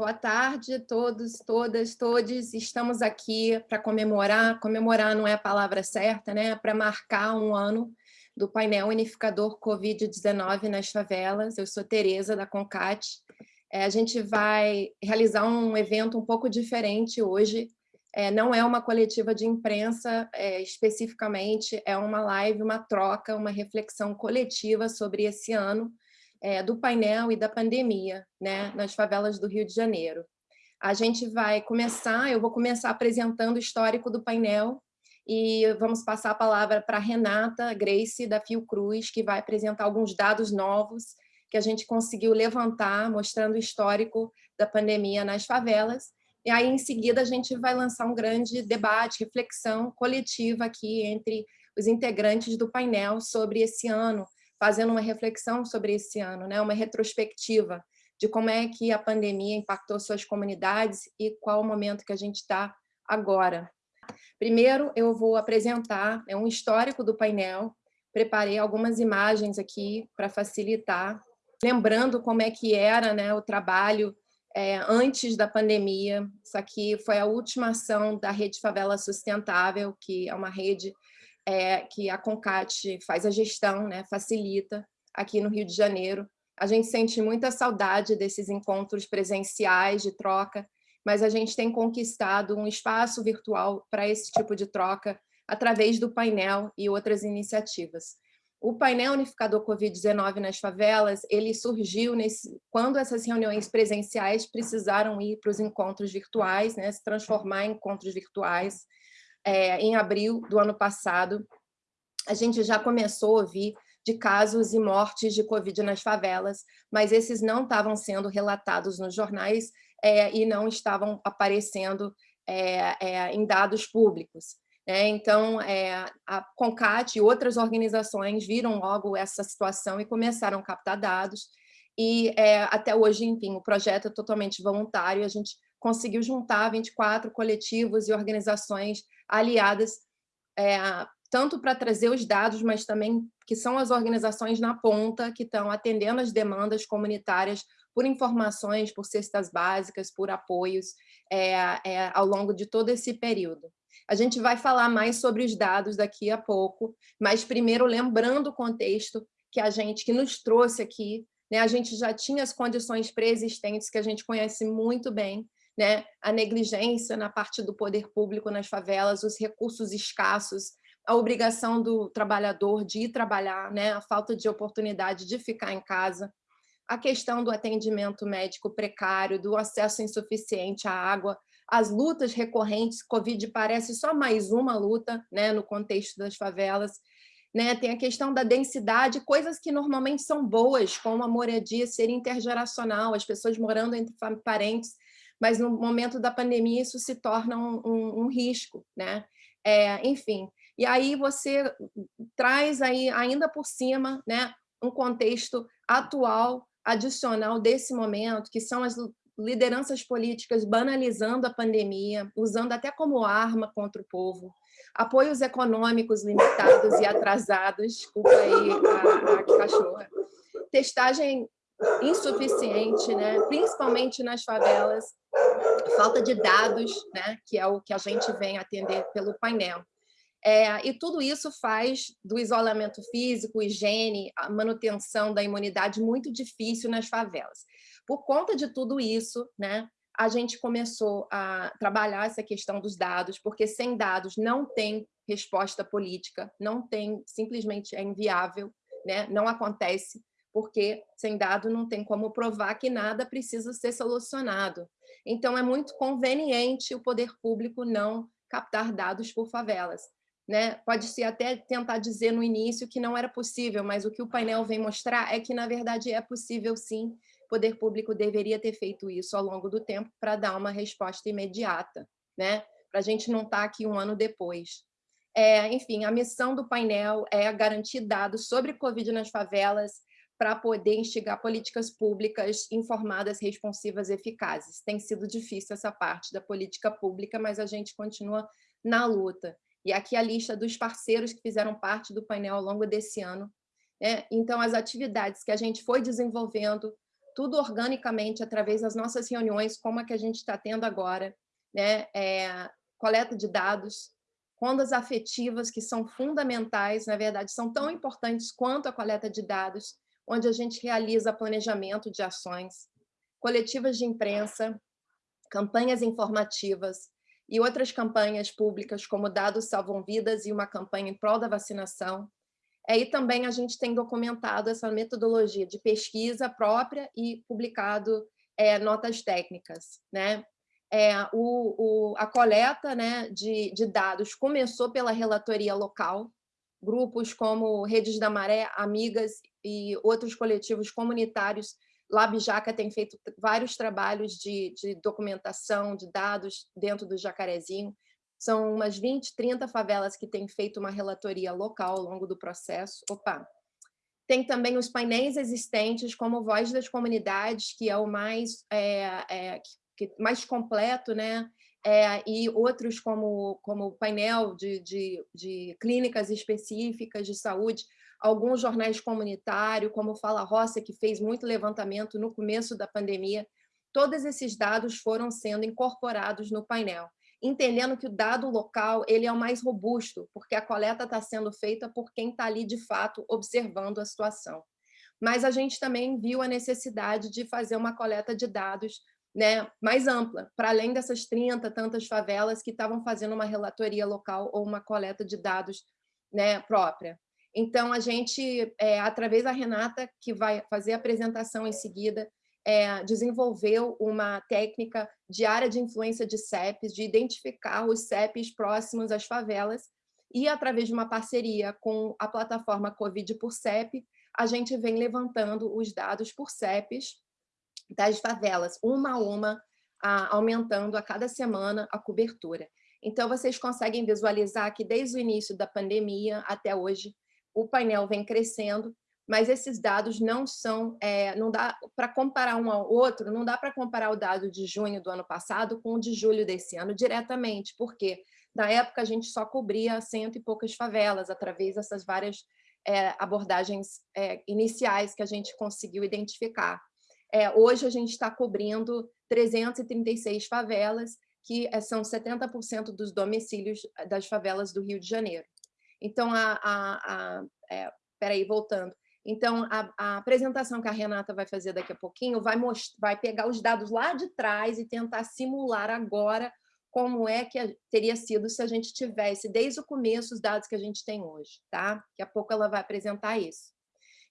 Boa tarde a todos, todas, todes. Estamos aqui para comemorar, comemorar não é a palavra certa, né? Para marcar um ano do painel unificador Covid-19 nas favelas. Eu sou Tereza da Concat. É, a gente vai realizar um evento um pouco diferente hoje. É, não é uma coletiva de imprensa é, especificamente, é uma live, uma troca, uma reflexão coletiva sobre esse ano é, do painel e da pandemia né, nas favelas do Rio de Janeiro. A gente vai começar, eu vou começar apresentando o histórico do painel e vamos passar a palavra para Renata Grace, da Fiocruz, que vai apresentar alguns dados novos que a gente conseguiu levantar, mostrando o histórico da pandemia nas favelas. E aí, em seguida, a gente vai lançar um grande debate, reflexão coletiva aqui entre os integrantes do painel sobre esse ano, fazendo uma reflexão sobre esse ano, né? uma retrospectiva de como é que a pandemia impactou suas comunidades e qual o momento que a gente está agora. Primeiro, eu vou apresentar é um histórico do painel, preparei algumas imagens aqui para facilitar, lembrando como é que era né, o trabalho é, antes da pandemia. Isso aqui foi a última ação da Rede Favela Sustentável, que é uma rede é, que a CONCAT faz a gestão, né, facilita aqui no Rio de Janeiro. A gente sente muita saudade desses encontros presenciais de troca, mas a gente tem conquistado um espaço virtual para esse tipo de troca através do painel e outras iniciativas. O painel unificador Covid-19 nas favelas, ele surgiu nesse, quando essas reuniões presenciais precisaram ir para os encontros virtuais, né, se transformar em encontros virtuais, é, em abril do ano passado, a gente já começou a ouvir de casos e mortes de Covid nas favelas, mas esses não estavam sendo relatados nos jornais é, e não estavam aparecendo é, é em dados públicos. Né? Então, é, a CONCAT e outras organizações viram logo essa situação e começaram a captar dados, e é, até hoje, enfim, o projeto é totalmente voluntário, a gente conseguiu juntar 24 coletivos e organizações aliadas, é, tanto para trazer os dados, mas também que são as organizações na ponta que estão atendendo as demandas comunitárias por informações, por cestas básicas, por apoios é, é, ao longo de todo esse período. A gente vai falar mais sobre os dados daqui a pouco, mas primeiro lembrando o contexto que a gente que nos trouxe aqui, né, a gente já tinha as condições pré-existentes que a gente conhece muito bem, né, a negligência na parte do poder público nas favelas, os recursos escassos, a obrigação do trabalhador de ir trabalhar, né, a falta de oportunidade de ficar em casa, a questão do atendimento médico precário, do acesso insuficiente à água, as lutas recorrentes, Covid parece só mais uma luta né, no contexto das favelas, né? tem a questão da densidade, coisas que normalmente são boas, como a moradia ser intergeracional, as pessoas morando entre parentes, mas no momento da pandemia isso se torna um, um, um risco, né? É, enfim, e aí você traz aí ainda por cima, né, um contexto atual, adicional desse momento, que são as lideranças políticas banalizando a pandemia, usando até como arma contra o povo, apoios econômicos limitados e atrasados, desculpa aí a, a cachorra, testagem insuficiente, né? principalmente nas favelas, falta de dados, né? que é o que a gente vem atender pelo painel. É, e tudo isso faz do isolamento físico, higiene, a manutenção da imunidade muito difícil nas favelas. Por conta de tudo isso, né, a gente começou a trabalhar essa questão dos dados, porque sem dados não tem resposta política, não tem, simplesmente é inviável, né, não acontece porque sem dado não tem como provar que nada precisa ser solucionado. Então, é muito conveniente o poder público não captar dados por favelas. Né? Pode-se até tentar dizer no início que não era possível, mas o que o painel vem mostrar é que, na verdade, é possível sim. O poder público deveria ter feito isso ao longo do tempo para dar uma resposta imediata, né? para a gente não estar tá aqui um ano depois. É, enfim, a missão do painel é garantir dados sobre Covid nas favelas, para poder instigar políticas públicas informadas, responsivas e eficazes. Tem sido difícil essa parte da política pública, mas a gente continua na luta. E aqui a lista dos parceiros que fizeram parte do painel ao longo desse ano. Né? Então, as atividades que a gente foi desenvolvendo tudo organicamente através das nossas reuniões, como a que a gente está tendo agora, né? É, coleta de dados, rondas afetivas que são fundamentais, na verdade, são tão importantes quanto a coleta de dados, onde a gente realiza planejamento de ações, coletivas de imprensa, campanhas informativas e outras campanhas públicas, como Dados Salvam Vidas e uma campanha em prol da vacinação. Aí também a gente tem documentado essa metodologia de pesquisa própria e publicado é, notas técnicas. Né? é, o, o, a coleta né, de, de dados começou pela relatoria local, grupos como Redes da Maré, Amigas e outros coletivos comunitários. Labjaca tem feito vários trabalhos de, de documentação de dados dentro do Jacarezinho. São umas 20, 30 favelas que têm feito uma relatoria local ao longo do processo. Opa! Tem também os painéis existentes, como Voz das Comunidades, que é o mais é, é, mais completo, né? É, e outros como, como o painel de, de, de clínicas específicas de saúde, alguns jornais comunitários, como Fala Roça, que fez muito levantamento no começo da pandemia, todos esses dados foram sendo incorporados no painel, entendendo que o dado local ele é o mais robusto, porque a coleta está sendo feita por quem está ali, de fato, observando a situação. Mas a gente também viu a necessidade de fazer uma coleta de dados né, mais ampla, para além dessas 30 tantas favelas que estavam fazendo uma relatoria local ou uma coleta de dados né, própria. Então, a gente, é, através da Renata, que vai fazer a apresentação em seguida, é, desenvolveu uma técnica de área de influência de CEPs, de identificar os CEPs próximos às favelas, e através de uma parceria com a plataforma Covid por CEP, a gente vem levantando os dados por CEPs das favelas, uma a uma, aumentando a cada semana a cobertura. Então, vocês conseguem visualizar que desde o início da pandemia até hoje, o painel vem crescendo, mas esses dados não são, é, não dá para comparar um ao outro, não dá para comparar o dado de junho do ano passado com o de julho desse ano diretamente, porque na época a gente só cobria cento e poucas favelas através dessas várias é, abordagens é, iniciais que a gente conseguiu identificar. É, hoje a gente está cobrindo 336 favelas, que é, são 70% dos domicílios eh, das favelas do Rio de Janeiro. Então, a, a, a é, peraí, voltando. Então, a, a, apresentação que a Renata vai fazer daqui a pouquinho vai, vai pegar os dados lá de trás e tentar simular agora como é que teria sido se a gente tivesse, desde o começo, os dados que a gente tem hoje. Tá? Daqui a pouco ela vai apresentar isso.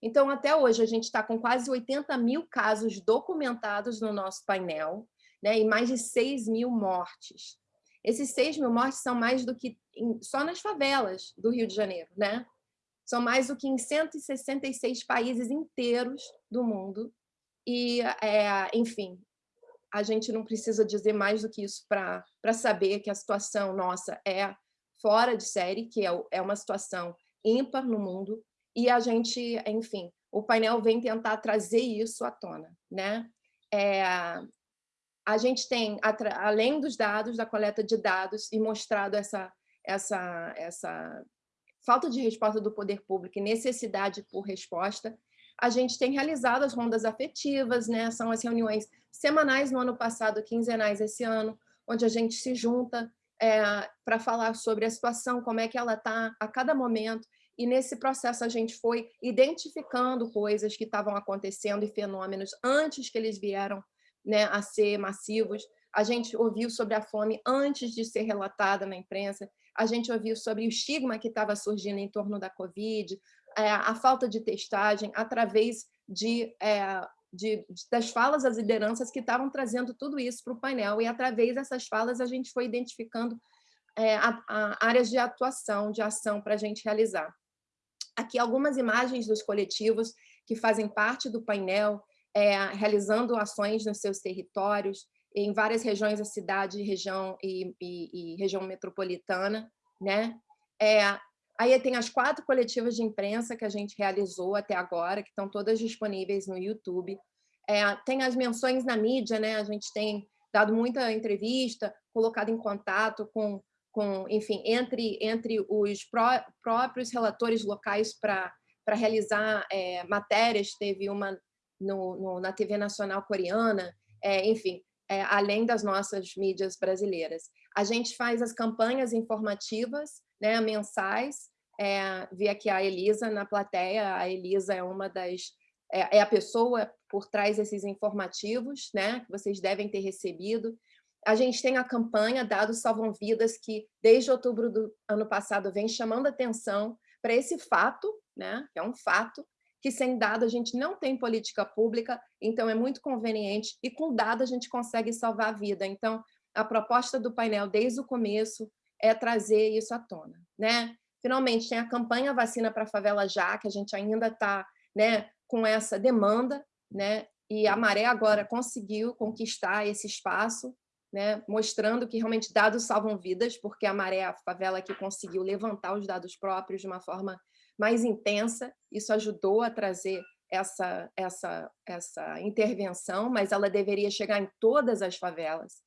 Então, até hoje, a gente está com quase 80 mil casos documentados no nosso painel, né, e mais de 6 mil mortes. Esses 6 mil mortes são mais do que em, só nas favelas do Rio de Janeiro, né? São mais do que em 166 países inteiros do mundo. E, é, enfim, a gente não precisa dizer mais do que isso para saber que a situação nossa é fora de série, que é, é uma situação ímpar no mundo, e a gente, enfim, o painel vem tentar trazer isso à tona. Né? É, a gente tem, além dos dados, da coleta de dados, e mostrado essa, essa, essa falta de resposta do poder público e necessidade por resposta, a gente tem realizado as rondas afetivas, né? são as reuniões semanais no ano passado, quinzenais esse ano, onde a gente se junta é, para falar sobre a situação, como é que ela está a cada momento, e nesse processo a gente foi identificando coisas que estavam acontecendo e fenômenos antes que eles vieram né, a ser massivos. A gente ouviu sobre a fome antes de ser relatada na imprensa, a gente ouviu sobre o estigma que estava surgindo em torno da Covid, é, a falta de testagem, através de, é, de, das falas das lideranças que estavam trazendo tudo isso para o painel, e através dessas falas a gente foi identificando é, a, a áreas de atuação, de ação para a gente realizar. Aqui algumas imagens dos coletivos que fazem parte do painel, é, realizando ações nos seus territórios, em várias regiões da cidade, região e, e, e região metropolitana. Né? É, aí tem as quatro coletivas de imprensa que a gente realizou até agora, que estão todas disponíveis no YouTube. É, tem as menções na mídia, né? a gente tem dado muita entrevista, colocado em contato com com, enfim, entre, entre os pró próprios relatores locais para realizar é, matérias, teve uma no, no, na TV nacional coreana, é, enfim, é, além das nossas mídias brasileiras. A gente faz as campanhas informativas, né, mensais, é, vi aqui a Elisa na plateia, a Elisa é uma das, é, é a pessoa por trás desses informativos, né, que vocês devem ter recebido. A gente tem a campanha Dados Salvam Vidas, que desde outubro do ano passado vem chamando atenção para esse fato, né, que é um fato, que sem dado a gente não tem política pública, então é muito conveniente, e com dado a gente consegue salvar a vida. Então, a proposta do painel desde o começo é trazer isso à tona. Né? Finalmente, tem a campanha Vacina para a Favela Já, que a gente ainda está né, com essa demanda, né? e a Maré agora conseguiu conquistar esse espaço, né, mostrando que realmente dados salvam vidas, porque a Maré é a favela que conseguiu levantar os dados próprios de uma forma mais intensa, isso ajudou a trazer essa, essa, essa intervenção, mas ela deveria chegar em todas as favelas.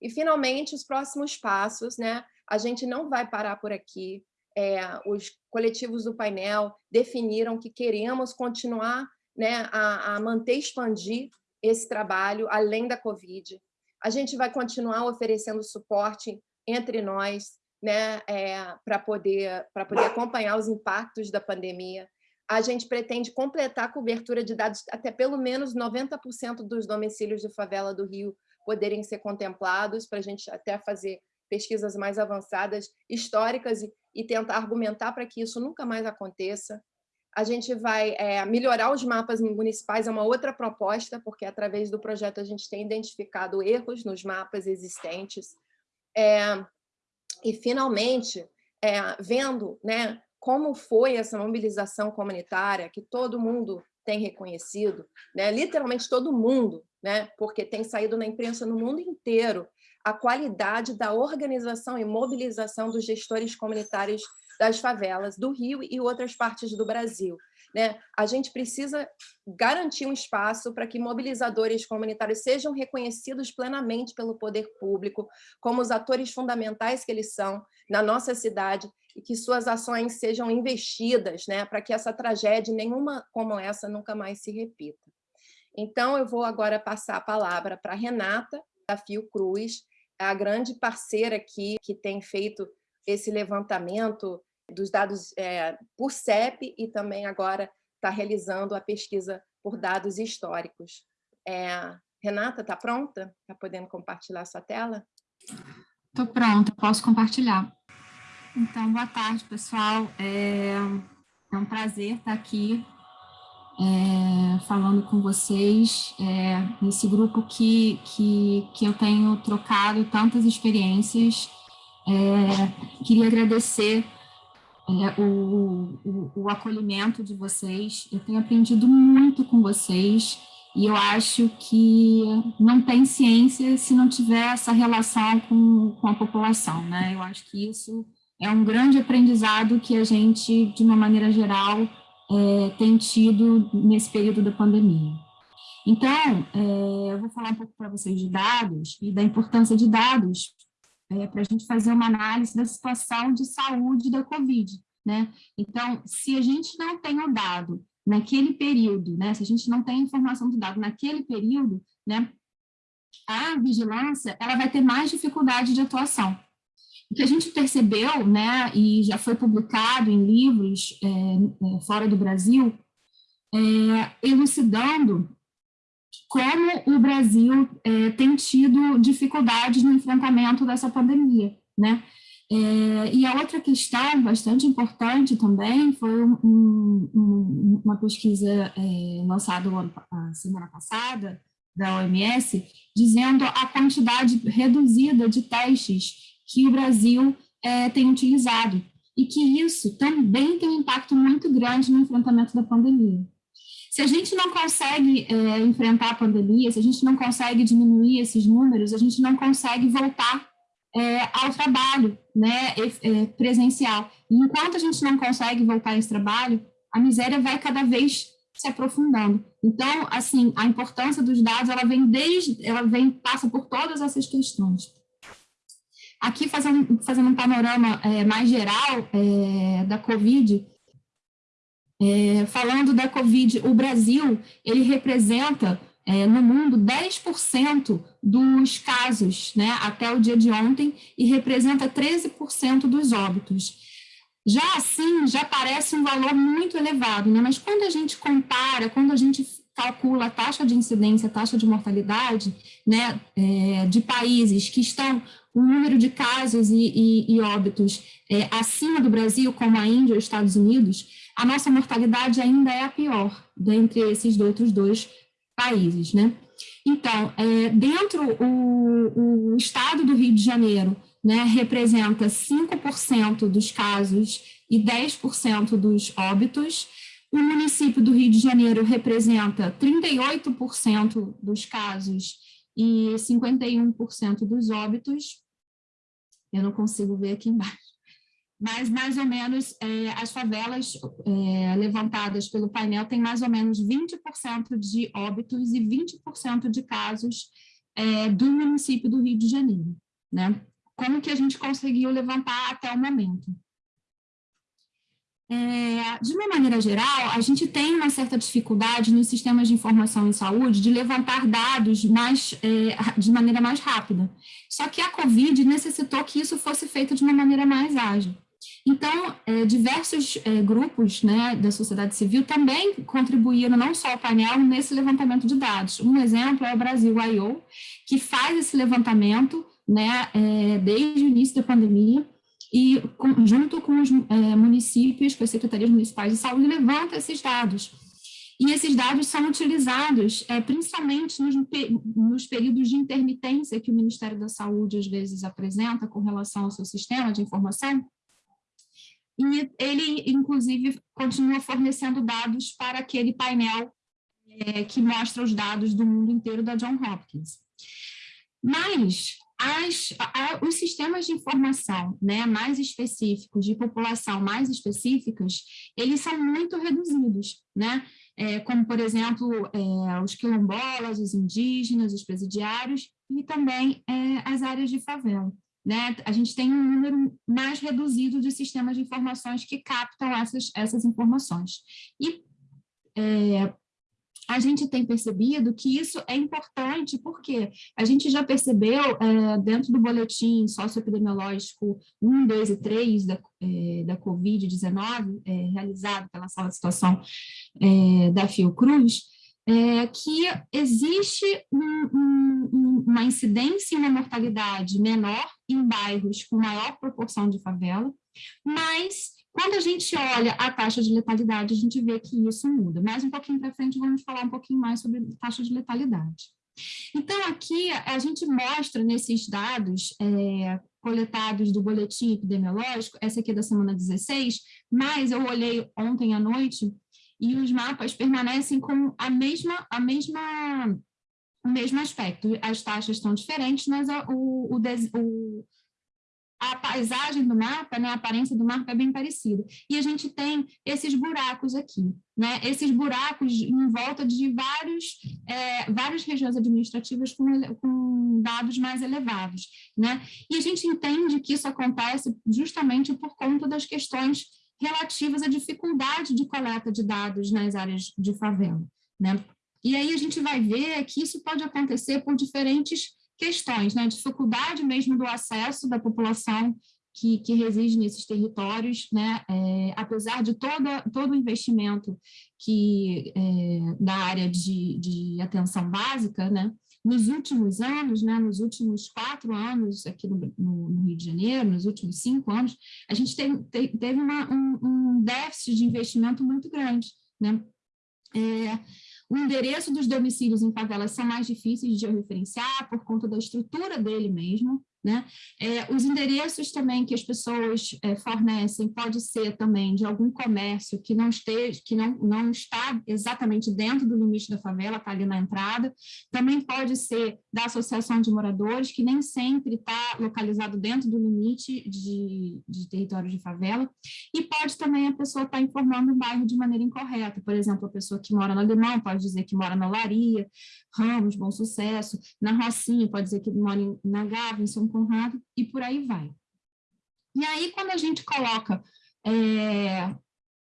E, finalmente, os próximos passos, né? a gente não vai parar por aqui, é, os coletivos do painel definiram que queremos continuar né, a, a manter expandir esse trabalho além da Covid. A gente vai continuar oferecendo suporte entre nós, né, é, para poder, poder acompanhar os impactos da pandemia. A gente pretende completar a cobertura de dados até pelo menos 90% dos domicílios de favela do Rio poderem ser contemplados, para a gente até fazer pesquisas mais avançadas, históricas, e, e tentar argumentar para que isso nunca mais aconteça. A gente vai é, melhorar os mapas municipais, é uma outra proposta, porque através do projeto a gente tem identificado erros nos mapas existentes. É, e, finalmente, é, vendo né, como foi essa mobilização comunitária, que todo mundo tem reconhecido, né, literalmente todo mundo, né, porque tem saído na imprensa no mundo inteiro, a qualidade da organização e mobilização dos gestores comunitários das favelas do Rio e outras partes do Brasil. Né? A gente precisa garantir um espaço para que mobilizadores comunitários sejam reconhecidos plenamente pelo poder público, como os atores fundamentais que eles são na nossa cidade, e que suas ações sejam investidas né, para que essa tragédia, nenhuma como essa, nunca mais se repita. Então, eu vou agora passar a palavra para Renata, da Fiocruz, a grande parceira aqui que tem feito esse levantamento dos dados é, por CEP e também agora está realizando a pesquisa por dados históricos. É, Renata, está pronta? Está podendo compartilhar sua tela? Estou pronta, posso compartilhar. Então, boa tarde, pessoal. É, é um prazer estar aqui é, falando com vocês, é, nesse grupo que, que, que eu tenho trocado tantas experiências. É, queria agradecer é, o, o, o, acolhimento de vocês. Eu tenho aprendido muito com vocês e eu acho que não tem ciência se não tiver essa relação com, com a população. Né? Eu acho que isso é um grande aprendizado que a gente, de uma maneira geral, é, tem tido nesse período da pandemia. Então, é, eu vou falar um pouco para vocês de dados e da importância de dados é, para a gente fazer uma análise da situação de saúde da Covid. Né? Então, se a gente não tem o dado naquele período, né, se a gente não tem informação do dado naquele período, né, a vigilância ela vai ter mais dificuldade de atuação. O que a gente percebeu, né, e já foi publicado em livros é, é, fora do Brasil, é, elucidando como o Brasil é, tem tido dificuldades no enfrentamento dessa pandemia, né? É, e a outra questão bastante importante também foi um, um, uma pesquisa é, lançada a semana passada da OMS, dizendo a quantidade reduzida de testes que o Brasil é, tem utilizado, e que isso também tem um impacto muito grande no enfrentamento da pandemia. Se a gente não consegue é, enfrentar a pandemia, se a gente não consegue diminuir esses números, a gente não consegue voltar é, ao trabalho né, é, presencial. E enquanto a gente não consegue voltar a esse trabalho, a miséria vai cada vez se aprofundando. Então, assim, a importância dos dados, ela vem desde, ela vem, passa por todas essas questões. Aqui, fazendo, fazendo um panorama é, mais geral da Covid, é, falando da Covid, o Brasil, ele representa é, no mundo 10% dos casos, né, até o dia de ontem, e representa 13% dos óbitos. Já assim, já parece um valor muito elevado, né, mas quando a gente compara, quando a gente calcula a taxa de incidência, a taxa de mortalidade, né, é, de países que estão o número de casos e, e, e óbitos é, acima do Brasil, como a Índia os Estados Unidos, a nossa mortalidade ainda é a pior dentre esses outros dois países, né? Então, é, dentro o, o estado do Rio de Janeiro, né, representa 5% dos casos e 10% dos óbitos, o município do Rio de Janeiro representa 38% dos casos e 51% dos óbitos. Eu não consigo ver aqui embaixo mas mais ou menos é, as favelas é, levantadas pelo painel têm mais ou menos 20% de óbitos e 20% de casos é, do município do Rio de Janeiro. Né? Como que a gente conseguiu levantar até o momento? É, de uma maneira geral, a gente tem uma certa dificuldade nos sistemas de informação em saúde de levantar dados mais, é, de maneira mais rápida. Só que a COVID necessitou que isso fosse feito de uma maneira mais ágil. Então, é, diversos é, grupos né, da sociedade civil também contribuíram, não só o painel, nesse levantamento de dados. Um exemplo é o Brasil I.O., que faz esse levantamento né, é, desde o início da pandemia, e com, junto com os municípios, com as secretarias municipais de saúde, levanta esses dados. E esses dados são utilizados principalmente nos, nos, períodos de intermitência que o Ministério da Saúde às vezes apresenta com relação ao seu sistema de informação, e ele, inclusive, continua fornecendo dados para aquele painel é, que mostra os dados do mundo inteiro da John Hopkins. Mas as, a, os sistemas de informação né, mais específicos, de população mais específicas, eles são muito reduzidos, né? É, como, por exemplo, é, os quilombolas, os indígenas, os presidiários e também é, as áreas de favela né, a gente tem um número mais reduzido de sistemas de informações que captam essas, essas informações. E é, a gente tem percebido que isso é importante, porque a gente já percebeu é, dentro do boletim socioepidemiológico 1, 2 e 3 da, é, da Covid-19, é, realizado pela sala de situação é, da Fiocruz, é, que existe um, um, uma incidência e uma mortalidade menor em bairros com maior proporção de favela, mas quando a gente olha a taxa de letalidade, a gente vê que isso muda. Mais um pouquinho para frente, vamos falar um pouquinho mais sobre taxa de letalidade. Então, aqui a gente mostra nesses dados é, coletados do boletim epidemiológico, essa aqui é da semana 16, mas eu olhei ontem à noite e os mapas permanecem com a mesma, a mesma, o mesmo aspecto. As taxas estão diferentes, mas o, o, o a paisagem do mapa, né, a aparência do mapa é bem parecida. E a gente tem esses buracos aqui, né, esses buracos em volta de vários, é, várias regiões administrativas com, com dados mais elevados. Né? E a gente entende que isso acontece justamente por conta das questões relativas à dificuldade de coleta de dados nas áreas de favela. Né? E aí a gente vai ver que isso pode acontecer por diferentes questões, né? dificuldade mesmo do acesso da população que, que reside nesses territórios, né? É, apesar de toda, todo o investimento que, é, da área de, de atenção básica, né? Nos últimos anos, né, nos últimos quatro anos aqui no, no, no Rio de Janeiro, nos últimos cinco anos, a gente tem, teve uma, um, um, déficit de investimento muito grande. Né? É, o endereço dos domicílios em favelas são mais difíceis de referenciar por conta da estrutura dele mesmo, né? É, os endereços também que as pessoas é, fornecem pode ser também de algum comércio que não esteja, que não, não está exatamente dentro do limite da favela, está ali na entrada. Também pode ser da associação de moradores, que nem sempre está localizado dentro do limite de, de território de favela. E pode também a pessoa estar tá informando o bairro de maneira incorreta. Por exemplo, a pessoa que mora no Alemão pode dizer que mora na Olaria, Ramos, Bom Sucesso, na Rocinha pode dizer que mora na Gávea, em São Conrado, e por aí vai. E aí, quando a gente coloca é,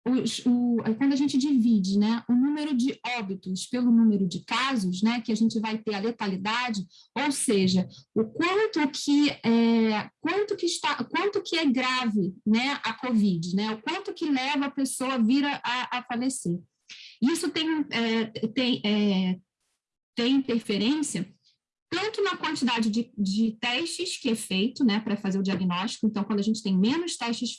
os, o, quando a gente divide né, o número de óbitos pelo número de casos, né, que a gente vai ter a letalidade, ou seja, o quanto que, é, quanto que, está, quanto que é grave né, a Covid, né, o quanto que leva a pessoa a vir a, a falecer. Isso tem, é, tem, é, tem interferência tanto na quantidade de, de testes que é feito né, para fazer o diagnóstico, então, quando a gente tem menos testes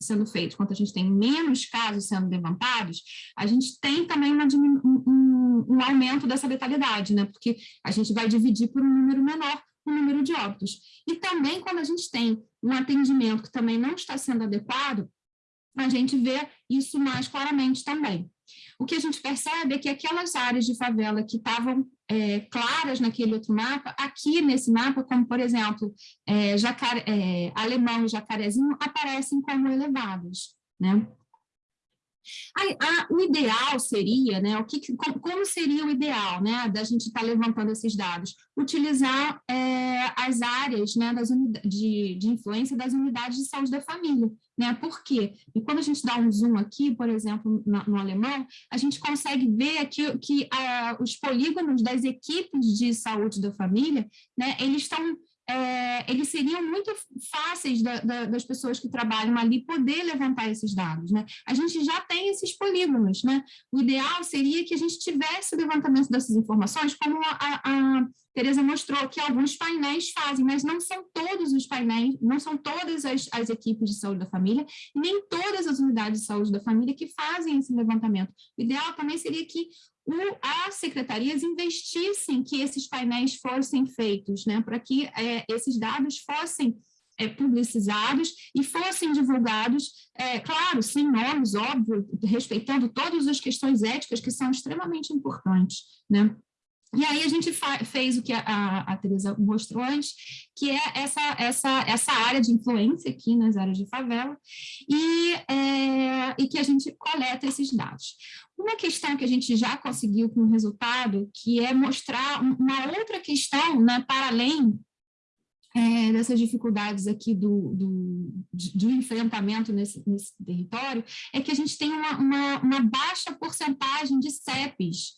sendo feitos, quando a gente tem menos casos sendo levantados, a gente tem também uma, um, um, aumento dessa letalidade, né, porque a gente vai dividir por um número menor o número de óbitos. E também, quando a gente tem um atendimento que também não está sendo adequado, a gente vê isso mais claramente também. O que a gente percebe é que aquelas áreas de favela que estavam é, claras naquele outro mapa, aqui nesse mapa, como por exemplo, é, jacare, é, Alemão e Jacarezinho, aparecem como elevadas. Né? A, a, o ideal seria, né, o que, como, seria o ideal né, da gente estar tá levantando esses dados? Utilizar é, as áreas né, das de, de influência das unidades de saúde da família. Né? Por quê? E quando a gente dá um zoom aqui, por exemplo, no, no alemão, a gente consegue ver aqui que uh, os polígonos das equipes de saúde da família, né, eles estão é, eles seriam muito fáceis da, da, das pessoas que trabalham ali poder levantar esses dados. Né? A gente já tem esses polígonos. Né? O ideal seria que a gente tivesse o levantamento dessas informações, como a, a Tereza mostrou, que alguns painéis fazem, mas não são todos os painéis, não são todas as, as equipes de saúde da família, nem todas as unidades de saúde da família que fazem esse levantamento. O ideal também seria que as secretarias investissem que esses painéis fossem feitos, né, para que é, esses dados fossem é, publicizados e fossem divulgados, é, claro, sem nomes, óbvio, respeitando todas as questões éticas que são extremamente importantes, né? E aí a gente fez o que a, a, a Teresa mostrou antes, que é essa, essa, essa área de influência aqui nas áreas de favela, e, é, e que a gente coleta esses dados. Uma questão que a gente já conseguiu com o resultado, que é mostrar uma outra questão, né, para além é, dessas dificuldades aqui do, do, do enfrentamento nesse, nesse, território, é que a gente tem uma, uma, uma baixa porcentagem de CEPs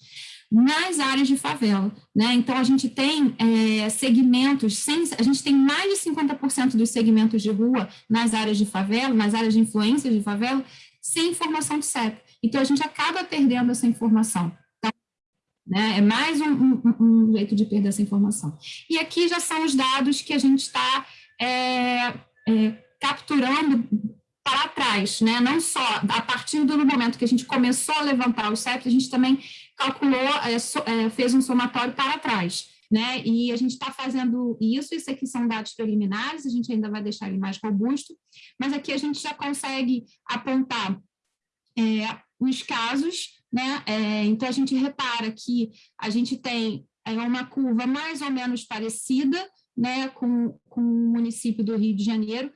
nas áreas de favela. Né? Então, a gente tem é, segmentos, sem, a gente tem mais de 50% dos segmentos de rua nas áreas de favela, nas áreas de influência de favela, sem informação de CEP. Então, a gente acaba perdendo essa informação. Então, né? É mais um, um, um, jeito de perder essa informação. E aqui já são os dados que a gente está é, é, capturando para trás, né? não só a partir do momento que a gente começou a levantar os CEPs, a gente também calculou, é, so, é, fez um somatório para trás. Né? E a gente está fazendo isso, isso aqui são dados preliminares, a gente ainda vai deixar ele mais robusto, mas aqui a gente já consegue apontar é, os casos, né? É, então a gente repara que a gente tem é, uma curva mais ou menos parecida, né, com, com o município do Rio de Janeiro,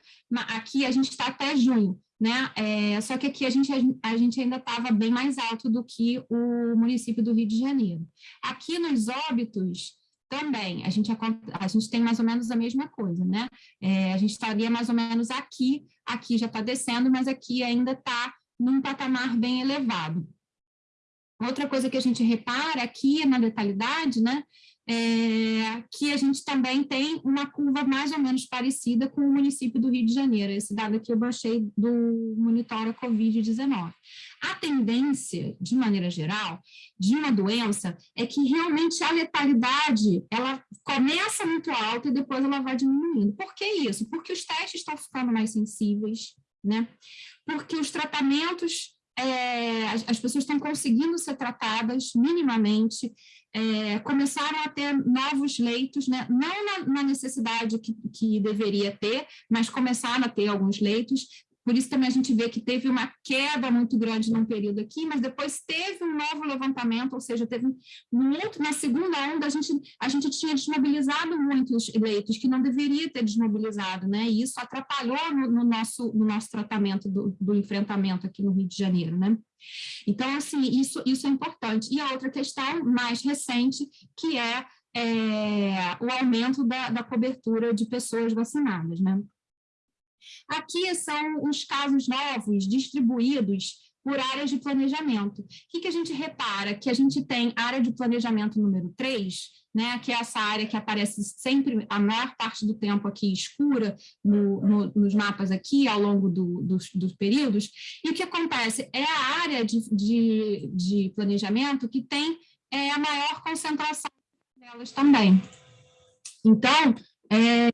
aqui a gente está até junho, né? É, só que aqui a gente, a gente ainda estava bem mais alto do que o município do Rio de Janeiro. Aqui nos óbitos, também, a gente, a gente tem mais ou menos a mesma coisa, né? É, a gente estaria mais ou menos aqui, aqui já está descendo, mas aqui ainda está num patamar bem elevado. Outra coisa que a gente repara aqui na letalidade, né, é, que a gente também tem uma curva mais ou menos parecida com o município do Rio de Janeiro, esse dado aqui eu baixei do Monitora Covid-19. A tendência, de maneira geral, de uma doença é que realmente a letalidade, ela começa muito alta e depois ela vai diminuindo. Por que isso? Porque os testes estão ficando mais sensíveis, né? Porque os tratamentos é, as, as, pessoas estão conseguindo ser tratadas minimamente, é, começaram a ter novos leitos, né? não na, na necessidade que, que, deveria ter, mas começaram a ter alguns leitos, por isso também a gente vê que teve uma queda muito grande num período aqui, mas depois teve um novo levantamento, ou seja, teve outro, na segunda onda a gente, a gente tinha desmobilizado muitos leitos que não deveria ter desmobilizado, né? E isso atrapalhou no, no nosso, no nosso tratamento do, do enfrentamento aqui no Rio de Janeiro, né? Então, assim, isso, isso é importante. E a outra questão mais recente, que é, é o aumento da, da cobertura de pessoas vacinadas, né? Aqui são os casos novos distribuídos por áreas de planejamento. O que, que a gente repara? Que a gente tem área de planejamento número 3, né, que é essa área que aparece sempre, a maior parte do tempo aqui escura, no, no, nos mapas aqui, ao longo do, dos, dos, períodos, e o que acontece? É a área de, de, de planejamento que tem é, a maior concentração delas também. Então, é,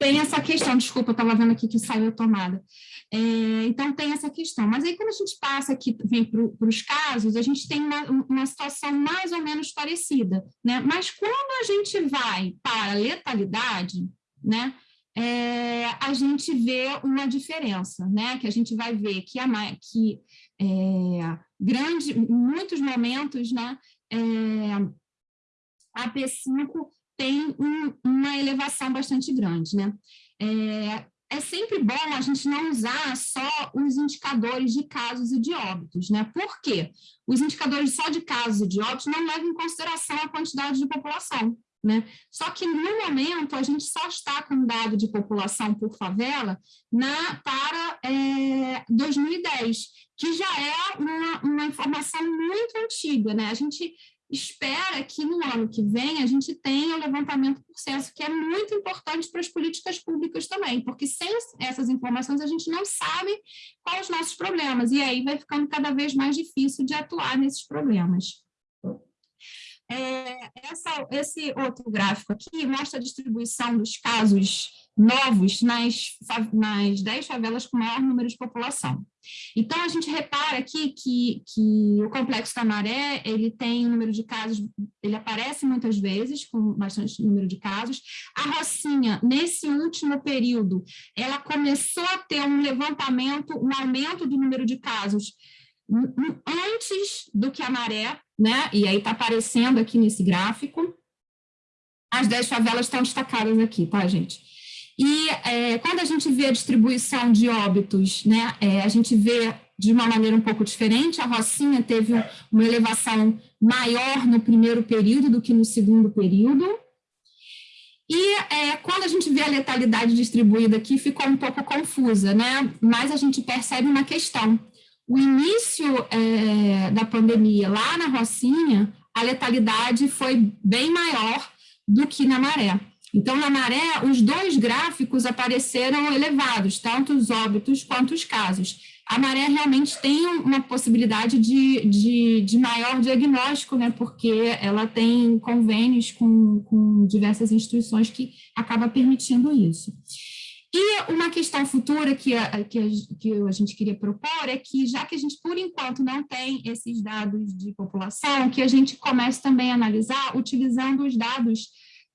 tem essa questão, desculpa, estava vendo aqui que saiu a tomada. É, então, tem essa questão. Mas aí, quando a gente passa aqui, vem para os casos, a gente tem uma, uma situação mais ou menos parecida. Né? Mas quando a gente vai para a letalidade, né, é, a gente vê uma diferença, né? que a gente vai ver que, a, que é, grande, muitos momentos, né, é, a P5 tem um, uma elevação bastante grande. Né? É, é sempre bom a gente não usar só os indicadores de casos e de óbitos, né? Por quê? Os indicadores só de casos e de óbitos não levam em consideração a quantidade de população, né? Só que, no momento, a gente só está com dado de população por favela na, para é, 2010, que já é uma, uma informação muito antiga, né? A gente espera que no ano que vem a gente tenha o levantamento por censo, que é muito importante para as políticas públicas também, porque sem essas informações a gente não sabe quais os nossos problemas, e aí vai ficando cada vez mais difícil de atuar nesses problemas. É, essa, esse outro gráfico aqui mostra a distribuição dos casos novos nas, nas 10 favelas com maior número de população. Então, a gente repara aqui que, que o Complexo da Maré, ele tem um número de casos, ele aparece muitas vezes, com bastante número de casos. A Rocinha, nesse último período, ela começou a ter um levantamento, um aumento do número de casos antes do que a maré, né? E aí está aparecendo aqui nesse gráfico. As 10 favelas estão destacadas aqui, tá, gente? E é, quando a gente vê a distribuição de óbitos, né, é, a gente vê de uma maneira um pouco diferente, a Rocinha teve uma elevação maior no primeiro período do que no segundo período, e é, quando a gente vê a letalidade distribuída aqui, ficou um pouco confusa, né? Mas a gente percebe uma questão o início é, da pandemia lá na Rocinha, a letalidade foi bem maior do que na maré. Então, na maré, os dois gráficos apareceram elevados, tanto os óbitos quanto os casos. A maré realmente tem uma possibilidade de, de, de maior diagnóstico, né, porque ela tem convênios com, com diversas instituições que acaba permitindo isso. E uma questão futura que a, que, a, que a gente queria propor é que, já que a gente, por enquanto, não tem esses dados de população, que a gente comece também a analisar utilizando os dados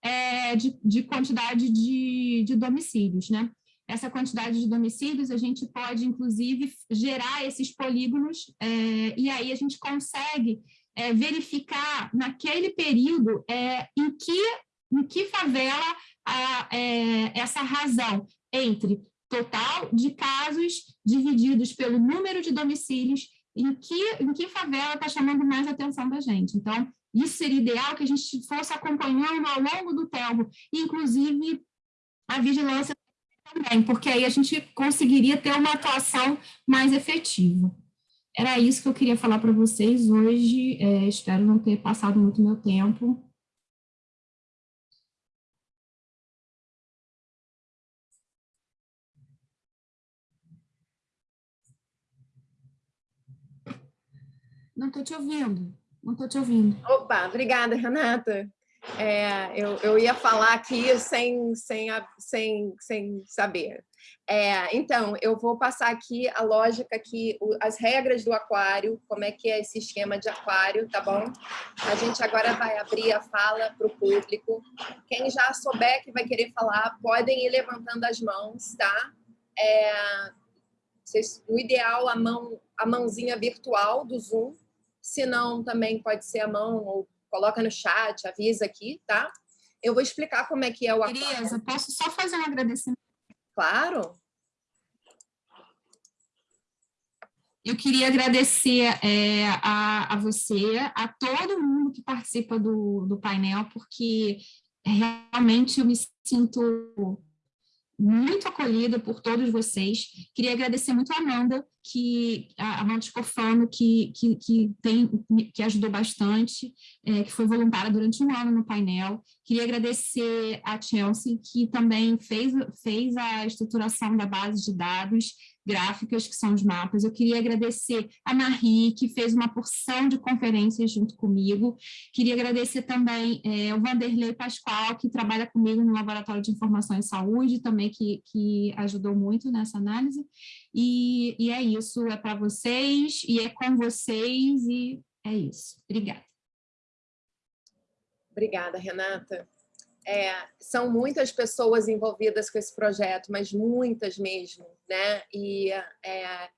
é, de, de, quantidade de, de domicílios, né? Essa quantidade de domicílios, a gente pode, inclusive, gerar esses polígonos, é, e aí a gente consegue é, verificar, naquele período, é, em, que, em que favela a, é, essa razão entre total de casos divididos pelo número de domicílios, em que, em que favela está chamando mais atenção da gente. Então, isso seria ideal que a gente fosse acompanhando ao longo do tempo, inclusive a vigilância também, porque aí a gente conseguiria ter uma atuação mais efetiva. Era isso que eu queria falar para vocês hoje, é, espero não ter passado muito meu tempo. Não estou te ouvindo. Não estou te ouvindo. Opa, obrigada, Renata. É, eu, eu ia falar aqui sem, sem, sem, sem saber. É, então, eu vou passar aqui a lógica aqui, as regras do aquário, como é que é esse esquema de aquário, tá bom? A gente agora vai abrir a fala para o público. Quem já souber que vai querer falar, podem ir levantando as mãos, tá? É, o ideal, a mão, a mãozinha virtual do Zoom, se não, também pode ser a mão, ou coloca no chat, avisa aqui, tá? Eu vou explicar como é que é o aquário. Tereza, posso só fazer um agradecimento? Claro. Eu queria agradecer é, a, a você, a todo mundo que participa do, do painel, porque realmente eu me sinto muito acolhida por todos vocês. Queria agradecer muito a Amanda, que a Amanda Scofano, que, que, que, tem, que ajudou bastante, é, que foi voluntária durante um ano no painel. Queria agradecer a Chelsea, que também fez, fez a estruturação da base de dados, gráficas, que são os mapas. Eu queria agradecer a Marie, que fez uma porção de conferências junto comigo. Queria agradecer também é, o Vanderlei Pascoal, que trabalha comigo no Laboratório de Informação em Saúde, também que, que ajudou muito nessa análise. E, e é isso, é para vocês, e é com vocês, e é isso. Obrigada. Obrigada, Renata. É, são muitas pessoas envolvidas com esse projeto, mas muitas mesmo, né? E é,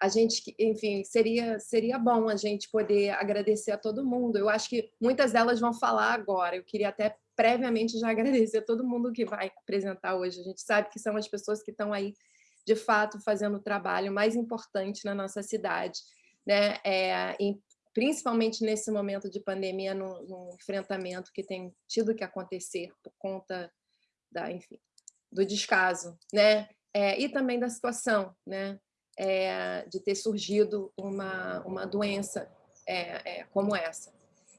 a gente, enfim, seria, seria bom a gente poder agradecer a todo mundo. Eu acho que muitas delas vão falar agora. Eu queria até previamente já agradecer a todo mundo que vai apresentar hoje. A gente sabe que são as pessoas que estão aí, de fato, fazendo o trabalho mais importante na nossa cidade, né? É, em principalmente nesse momento de pandemia, no, no, enfrentamento que tem tido que acontecer por conta da, enfim, do descaso, né? É, e também da situação, né? É, de ter surgido uma, uma doença é, é como essa.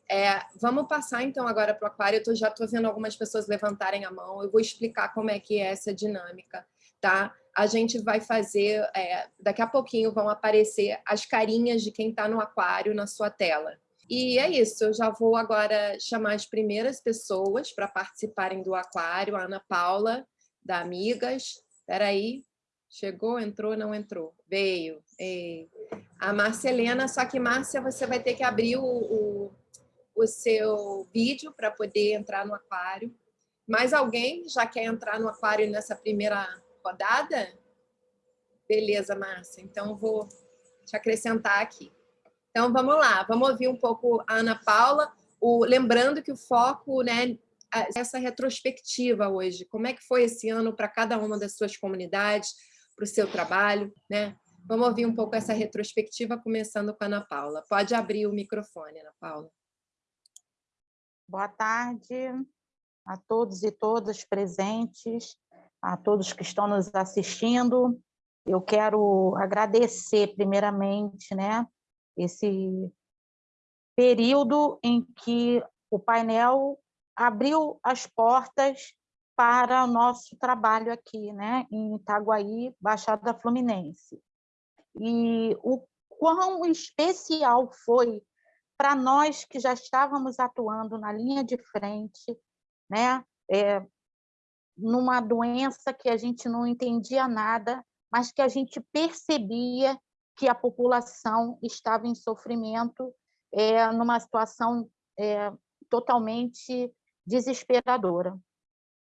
É, vamos passar então agora para o aquário, eu já estou vendo algumas pessoas levantarem a mão, eu vou explicar como é que é essa dinâmica, tá? A gente vai fazer, é, daqui a pouquinho vão aparecer as carinhas de quem está no aquário na sua tela. E é isso, eu já vou agora chamar as primeiras pessoas para participarem do aquário, a Ana Paula, da Amigas, espera aí, chegou, entrou, não entrou, veio. Ei. A Marcelena, só que Márcia, você vai ter que abrir o, o, o seu vídeo para poder entrar no aquário. Mais alguém já quer entrar no aquário nessa primeira rodada? Beleza, Márcia. Então, vou te acrescentar aqui. Então, vamos lá. Vamos ouvir um pouco a Ana Paula. O, lembrando que o foco, né, essa retrospectiva hoje, como é que foi esse ano para cada uma das suas comunidades, para o seu trabalho, né? Vamos ouvir um pouco essa retrospectiva, começando com a Ana Paula. Pode abrir o microfone, Ana Paula. Boa tarde a todos e todas presentes a todos que estão nos assistindo. Eu quero agradecer, primeiramente, né, esse período em que o painel abriu as portas para o nosso trabalho aqui, né, em Itaguaí, Baixada Fluminense. E o quão especial foi para nós que já estávamos atuando na linha de frente, né, é, numa doença que a gente não entendia nada, mas que a gente percebia que a população estava em sofrimento, é, numa situação é, totalmente desesperadora.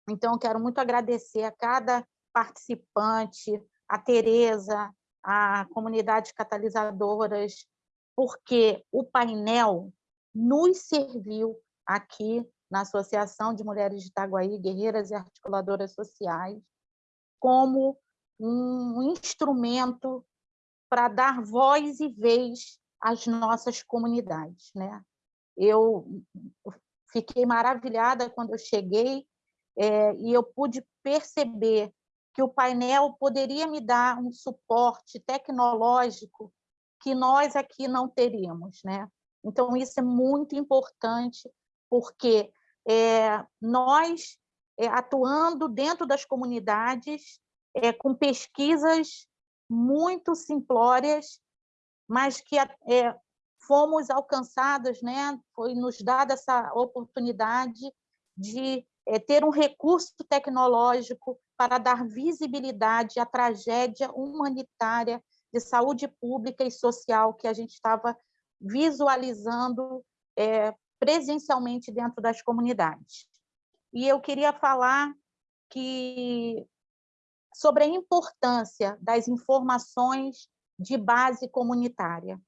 Então, quero muito agradecer a cada participante, a Tereza, a comunidade catalisadoras, porque o painel nos serviu aqui na Associação de Mulheres de Itaguaí, Guerreiras e Articuladoras Sociais, como um instrumento para dar voz e vez às nossas comunidades. Né? Eu fiquei maravilhada quando eu cheguei é, e eu pude perceber que o painel poderia me dar um suporte tecnológico que nós aqui não teríamos. Né? Então, isso é muito importante, porque é, nós, é, atuando dentro das comunidades, é, com pesquisas muito simplórias, mas que fomos alcançadas, né? foi nos dada essa oportunidade de ter um recurso tecnológico para dar visibilidade à tragédia humanitária de saúde pública e social que a gente estava visualizando é, presencialmente dentro das comunidades. E eu queria falar que sobre a importância das informações de base comunitária.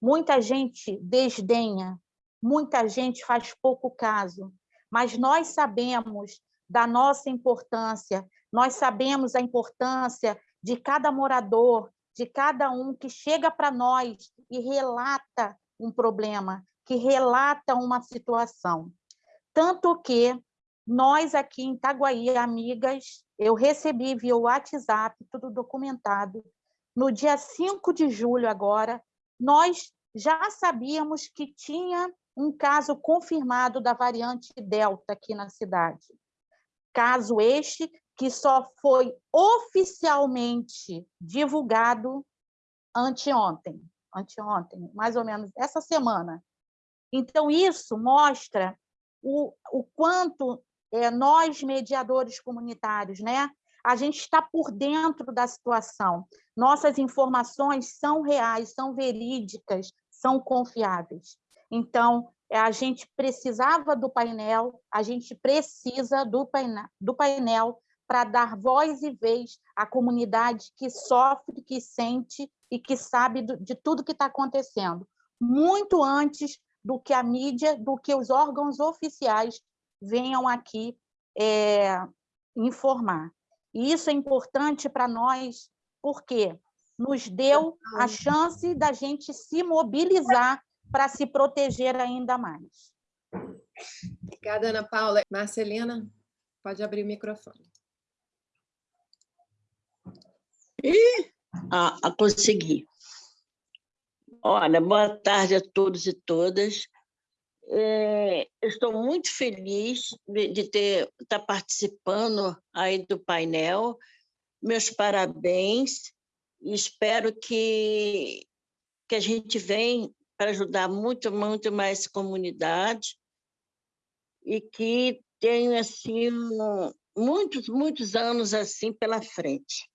Muita gente desdenha, muita gente faz pouco caso, mas nós sabemos da nossa importância, nós sabemos a importância de cada morador, de cada um que chega para nós e relata um problema, que relata uma situação. Tanto que nós aqui em Itaguaí, amigas, eu recebi via WhatsApp, tudo documentado, no dia 5 de julho agora, nós já sabíamos que tinha um caso confirmado da variante Delta aqui na cidade. Caso este que só foi oficialmente divulgado anteontem, anteontem, mais ou menos essa semana. Então, isso mostra o, o quanto é, nós, mediadores comunitários, né, a gente está por dentro da situação. Nossas informações são reais, são verídicas, são confiáveis. Então, é, a gente precisava do painel, a gente precisa do painel, do painel para dar voz e vez à comunidade que sofre, que sente e que sabe de tudo que está acontecendo, muito antes do que a mídia, do que os órgãos oficiais venham aqui é, informar. E isso é importante para nós, porque nos deu a chance da gente se mobilizar para se proteger ainda mais. Obrigada, Ana Paula. Marcelina, pode abrir o microfone. E ah, consegui. Olha, boa tarde a todos e todas. É, estou muito feliz de, ter estar tá participando aí do painel. Meus parabéns. Espero que, que a gente venha para ajudar muito, muito mais comunidade e que tenha assim muitos, muitos anos assim pela frente.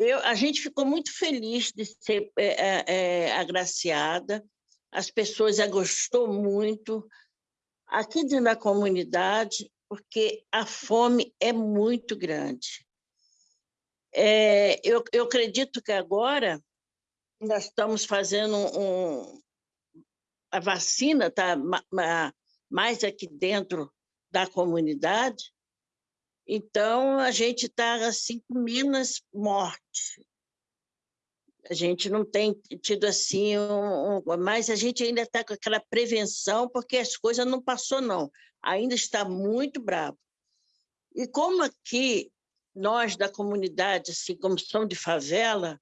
Eu, a gente ficou muito feliz de ser é, é, agraciada, as pessoas já gostou muito, aqui dentro da comunidade, porque a fome é muito grande. É, eu, eu acredito que agora nós estamos fazendo um... A vacina está mais aqui dentro da comunidade, então a gente está assim com menos morte. A gente não tem tido assim, um, um, mas a gente ainda está com aquela prevenção, porque as coisas não passou, não. Ainda está muito bravo. E como aqui, nós da comunidade, assim, como são de favela,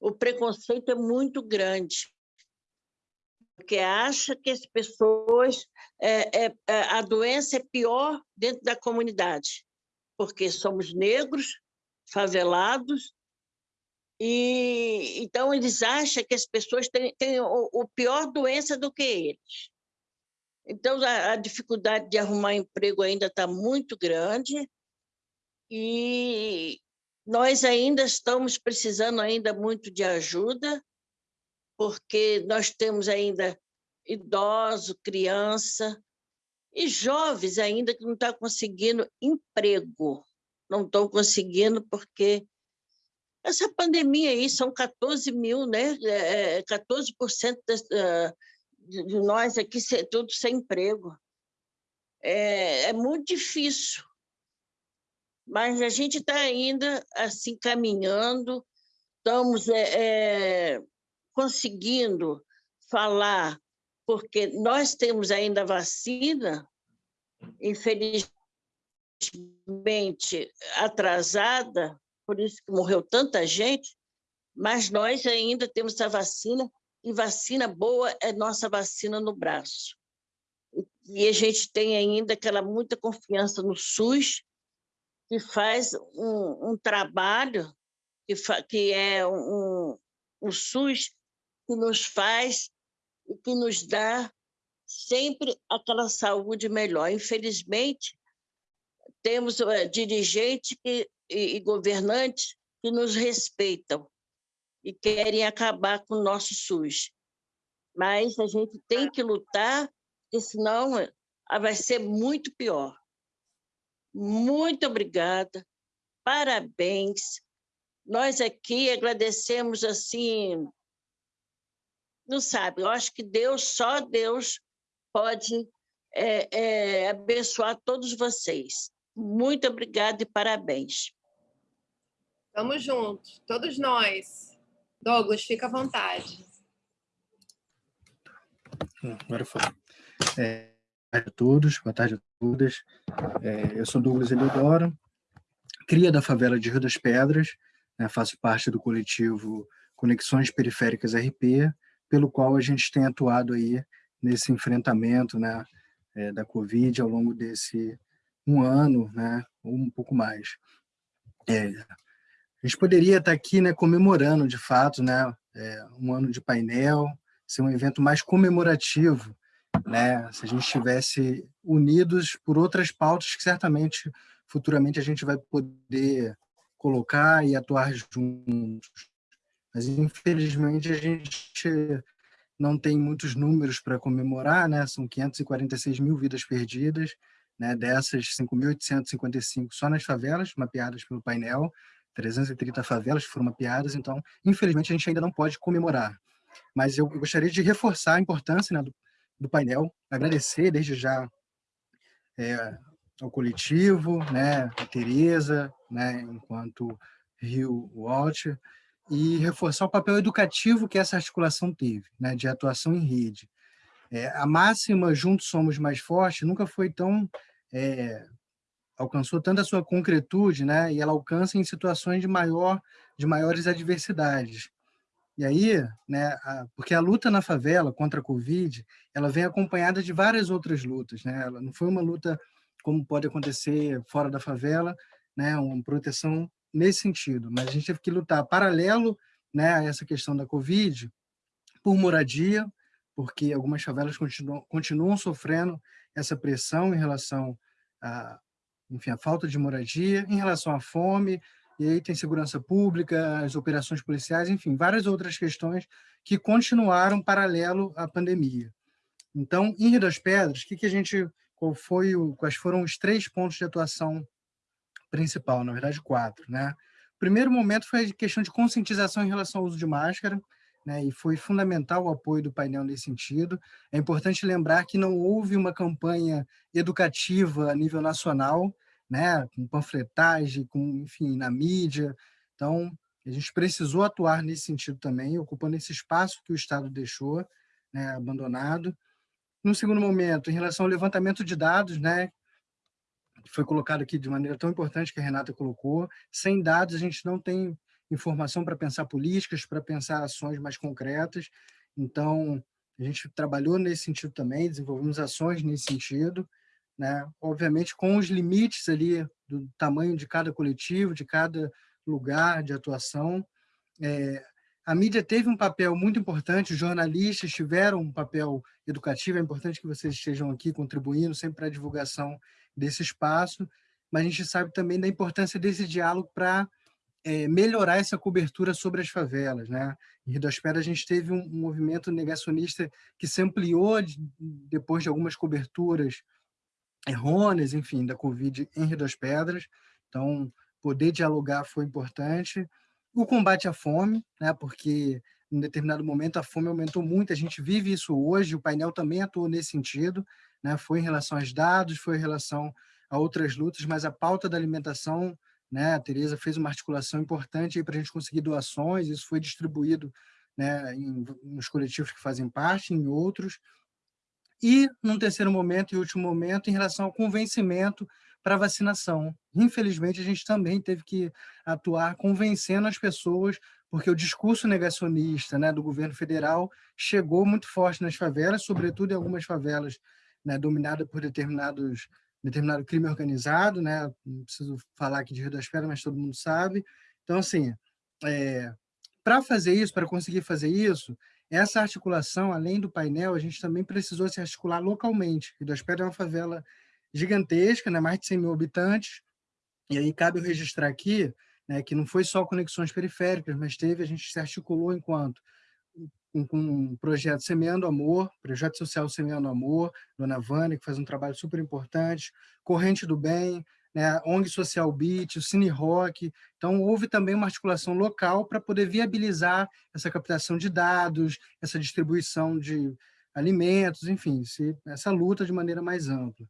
o preconceito é muito grande, porque acha que as pessoas, é, é, é, a doença é pior dentro da comunidade, porque somos negros, favelados, e então eles acham que as pessoas têm, têm o, o, pior doença do que eles. Então a, a dificuldade de arrumar emprego ainda está muito grande, e nós ainda estamos precisando ainda muito de ajuda, porque nós temos ainda idoso, criança e jovens ainda que não estão conseguindo emprego. Não estão conseguindo porque essa pandemia aí são 14 mil, né? É, 14% é, das, uh, de nós aqui tudo sem emprego. É, é muito difícil mas a gente está ainda assim caminhando, estamos é, é, conseguindo falar, porque nós temos ainda vacina, infelizmente atrasada, por isso que morreu tanta gente, mas nós ainda temos a vacina, e vacina boa é nossa vacina no braço. E a gente tem ainda aquela muita confiança no SUS, que faz um, um trabalho, que, que é um, um SUS que nos faz e que nos dá sempre aquela saúde melhor. Infelizmente, temos uh, dirigentes que, e, e governantes que nos respeitam e querem acabar com o nosso SUS. Mas a gente tem que lutar, porque senão ah, vai ser muito pior. Muito obrigada, parabéns. Nós aqui agradecemos assim, não sabe, eu acho que Deus, só Deus pode é, é, abençoar todos vocês. Muito obrigada e parabéns. Estamos juntos, todos nós. Douglas, fica à vontade. Hum, agora foi. É, boa tarde a todos, boa tarde todas. É, eu sou Douglas Eliodoro, cria da favela de Rio das Pedras, né, faço parte do coletivo Conexões Periféricas RP, pelo qual a gente tem atuado aí nesse enfrentamento né, é, da Covid ao longo desse um ano, né, ou um pouco mais. É, a gente poderia estar aqui né, comemorando, de fato, né, é, um ano de painel, ser um evento mais comemorativo, né, se a gente estivesse unidos por outras pautas que certamente futuramente a gente vai poder colocar e atuar juntos. Mas, infelizmente, a gente não tem muitos números para comemorar, né? são 546 mil vidas perdidas, né? dessas 5.855 só nas favelas, mapeadas pelo painel, 330 favelas foram mapeadas, então, infelizmente, a gente ainda não pode comemorar. Mas eu gostaria de reforçar a importância né, do, do painel, agradecer desde já é, ao coletivo, né, a Tereza, né, enquanto Rio Watch, e reforçar o papel educativo que essa articulação teve, né, de atuação em rede. É, a máxima Juntos Somos Mais Fortes nunca foi tão... É, alcançou tanta sua concretude, né, e ela alcança em situações de, maior, de maiores adversidades. E aí, né, a, porque a luta na favela contra a Covid, ela vem acompanhada de várias outras lutas, né? Ela não foi uma luta como pode acontecer fora da favela, né, uma proteção nesse sentido. Mas a gente teve que lutar paralelo né, a essa questão da Covid, por moradia, porque algumas favelas continuam, continuam sofrendo essa pressão em relação a, enfim, a falta de moradia, em relação à fome, e aí tem segurança pública, as operações policiais, enfim, várias outras questões que continuaram paralelo à pandemia. Então, em Rio das Pedras, que, que a gente, qual foi o, quais foram os três pontos de atuação principal, na verdade quatro, né? O primeiro momento foi a questão de conscientização em relação ao uso de máscara, né, e foi fundamental o apoio do painel nesse sentido. É importante lembrar que não houve uma campanha educativa a nível nacional, né, com panfletagem, com, enfim, na mídia. Então, a gente precisou atuar nesse sentido também, ocupando esse espaço que o Estado deixou né, abandonado. No segundo momento, em relação ao levantamento de dados, né, foi colocado aqui de maneira tão importante que a Renata colocou. Sem dados, a gente não tem informação para pensar políticas, para pensar ações mais concretas. Então, a gente trabalhou nesse sentido também, desenvolvemos ações nesse sentido, né? obviamente com os limites ali do tamanho de cada coletivo, de cada lugar de atuação. É, a mídia teve um papel muito importante, os jornalistas tiveram um papel educativo, é importante que vocês estejam aqui contribuindo sempre para a divulgação desse espaço, mas a gente sabe também da importância desse diálogo para é, melhorar essa cobertura sobre as favelas. Né? Em Rio das Pedras, a gente teve um, um movimento negacionista que se ampliou de, depois de algumas coberturas errôneas, enfim, da Covid em Rio das Pedras. Então, poder dialogar foi importante. O combate à fome, né? porque em determinado momento a fome aumentou muito, a gente vive isso hoje, o painel também atuou nesse sentido, né? foi em relação aos dados, foi em relação a outras lutas, mas a pauta da alimentação, né? a Tereza fez uma articulação importante para a gente conseguir doações, isso foi distribuído né, em, nos coletivos que fazem parte, em outros, e, num terceiro momento e último momento, em relação ao convencimento para vacinação. Infelizmente, a gente também teve que atuar convencendo as pessoas, porque o discurso negacionista né, do governo federal chegou muito forte nas favelas, sobretudo em algumas favelas né, dominadas por determinados determinado crime organizado, né? não preciso falar aqui de Rio das Pedras, mas todo mundo sabe. Então, assim, é, para fazer isso, para conseguir fazer isso, essa articulação, além do painel, a gente também precisou se articular localmente. Rio das Pedras é uma favela gigantesca, né, mais de 100 mil habitantes, e aí cabe registrar aqui né, que não foi só conexões periféricas, mas teve, a gente se articulou enquanto com um projeto Semeando Amor, projeto social Semeando Amor, Dona Vânia, que faz um trabalho super importante, Corrente do Bem, né, ONG Social Beat, o Cine Rock. Então, houve também uma articulação local para poder viabilizar essa captação de dados, essa distribuição de alimentos, enfim, essa luta de maneira mais ampla.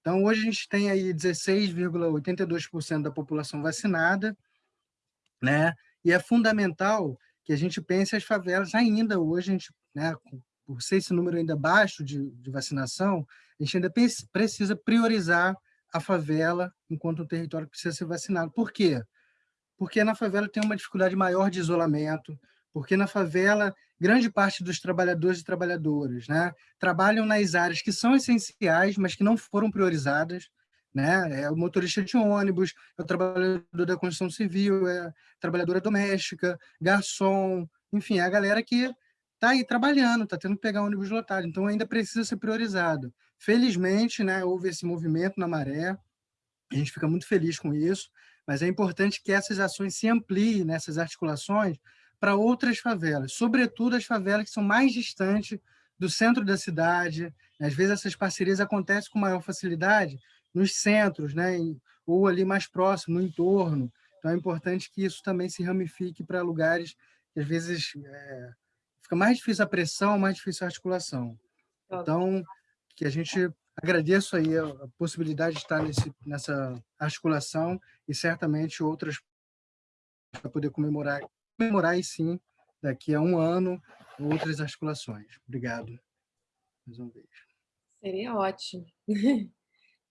Então, hoje a gente tem aí 16,82% da população vacinada, né? e é fundamental que a gente pense as favelas ainda hoje, a gente, né, por ser esse número ainda baixo de, de vacinação, a gente ainda precisa priorizar a favela enquanto um território que precisa ser vacinado. Por quê? Porque na favela tem uma dificuldade maior de isolamento, porque na favela grande parte dos trabalhadores e trabalhadoras né, trabalham nas áreas que são essenciais, mas que não foram priorizadas, né? É o motorista de ônibus, é o trabalhador da construção civil, é trabalhadora doméstica, garçom, enfim, é a galera que está aí trabalhando, está tendo que pegar ônibus lotado, então ainda precisa ser priorizado. Felizmente, né, houve esse movimento na maré, a gente fica muito feliz com isso, mas é importante que essas ações se ampliem nessas articulações para outras favelas, sobretudo as favelas que são mais distantes do centro da cidade. Às vezes essas parcerias acontecem com maior facilidade nos centros, né, ou ali mais próximo, no entorno. Então é importante que isso também se ramifique para lugares que às vezes é, fica mais difícil a pressão, mais difícil a articulação. Então, que a gente agradeço aí a, a possibilidade de estar nesse, nessa articulação e certamente outras para poder comemorar, comemorar e sim, daqui a um ano, outras articulações. Obrigado. Mais uma vez. Seria ótimo.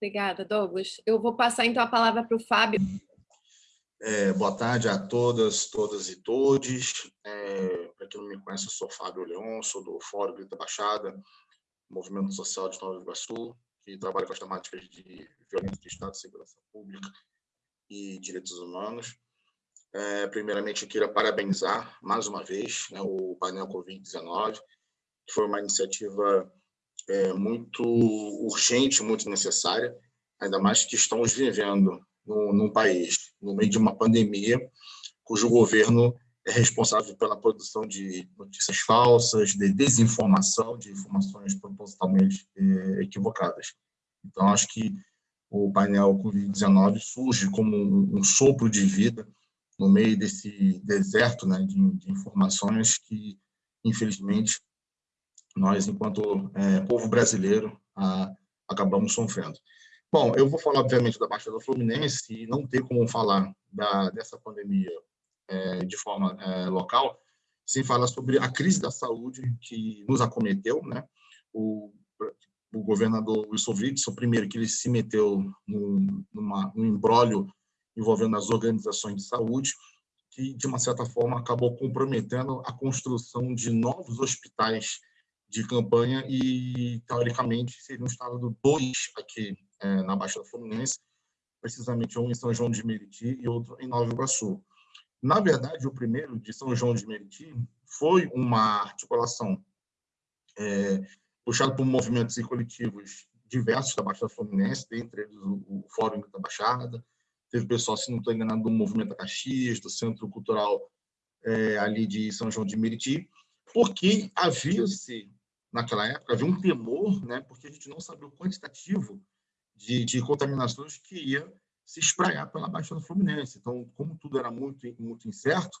Obrigada, Douglas. Eu vou passar então a palavra para o Fábio. É, boa tarde a todas, todas e todes. É, para quem não me conhece, eu sou Fábio Leon, sou do Fórum Grita Baixada, Movimento Social de Nova Iguaçu, que trabalha com as temáticas de violência de Estado, segurança pública e direitos humanos. É, primeiramente, eu queria parabenizar mais uma vez né, o painel Covid-19, que foi uma iniciativa é, muito urgente, muito necessária, ainda mais que estamos vivendo no, num país, no meio de uma pandemia, cujo governo é responsável pela produção de notícias falsas, de desinformação, de informações propositalmente é, equivocadas. Então, acho que o painel Covid-19 surge como um, um, sopro de vida no meio desse deserto né, de, de informações que, infelizmente, nós, enquanto é, povo brasileiro, a, acabamos sofrendo. Bom, eu vou falar, obviamente, da Baixada Fluminense e não ter como falar da, dessa pandemia é, de forma é, local sem falar sobre a crise da saúde que nos acometeu, né? O, o governador Wilson Witzel, primeiro que ele se meteu num, numa, num embrólio envolvendo as organizações de saúde, que, de uma certa forma, acabou comprometendo a construção de novos hospitais de campanha e, teoricamente, seria um estado dois aqui é, na Baixada Fluminense, precisamente um em São João de Meriti e outro em Nova Iguaçu. Na verdade, o primeiro, de São João de Meriti, foi uma articulação é, puxada por movimentos e coletivos diversos da Baixada Fluminense, dentre eles o Fórum da Baixada, teve pessoal, se não estou enganado, do Movimento Caxias, do Centro Cultural é, ali de São João de Meriti, porque havia-se naquela época, havia um temor, né, porque a gente não sabia o quantitativo de, de contaminações que ia se espraiar pela Baixada Fluminense. Então, como tudo era muito, muito incerto,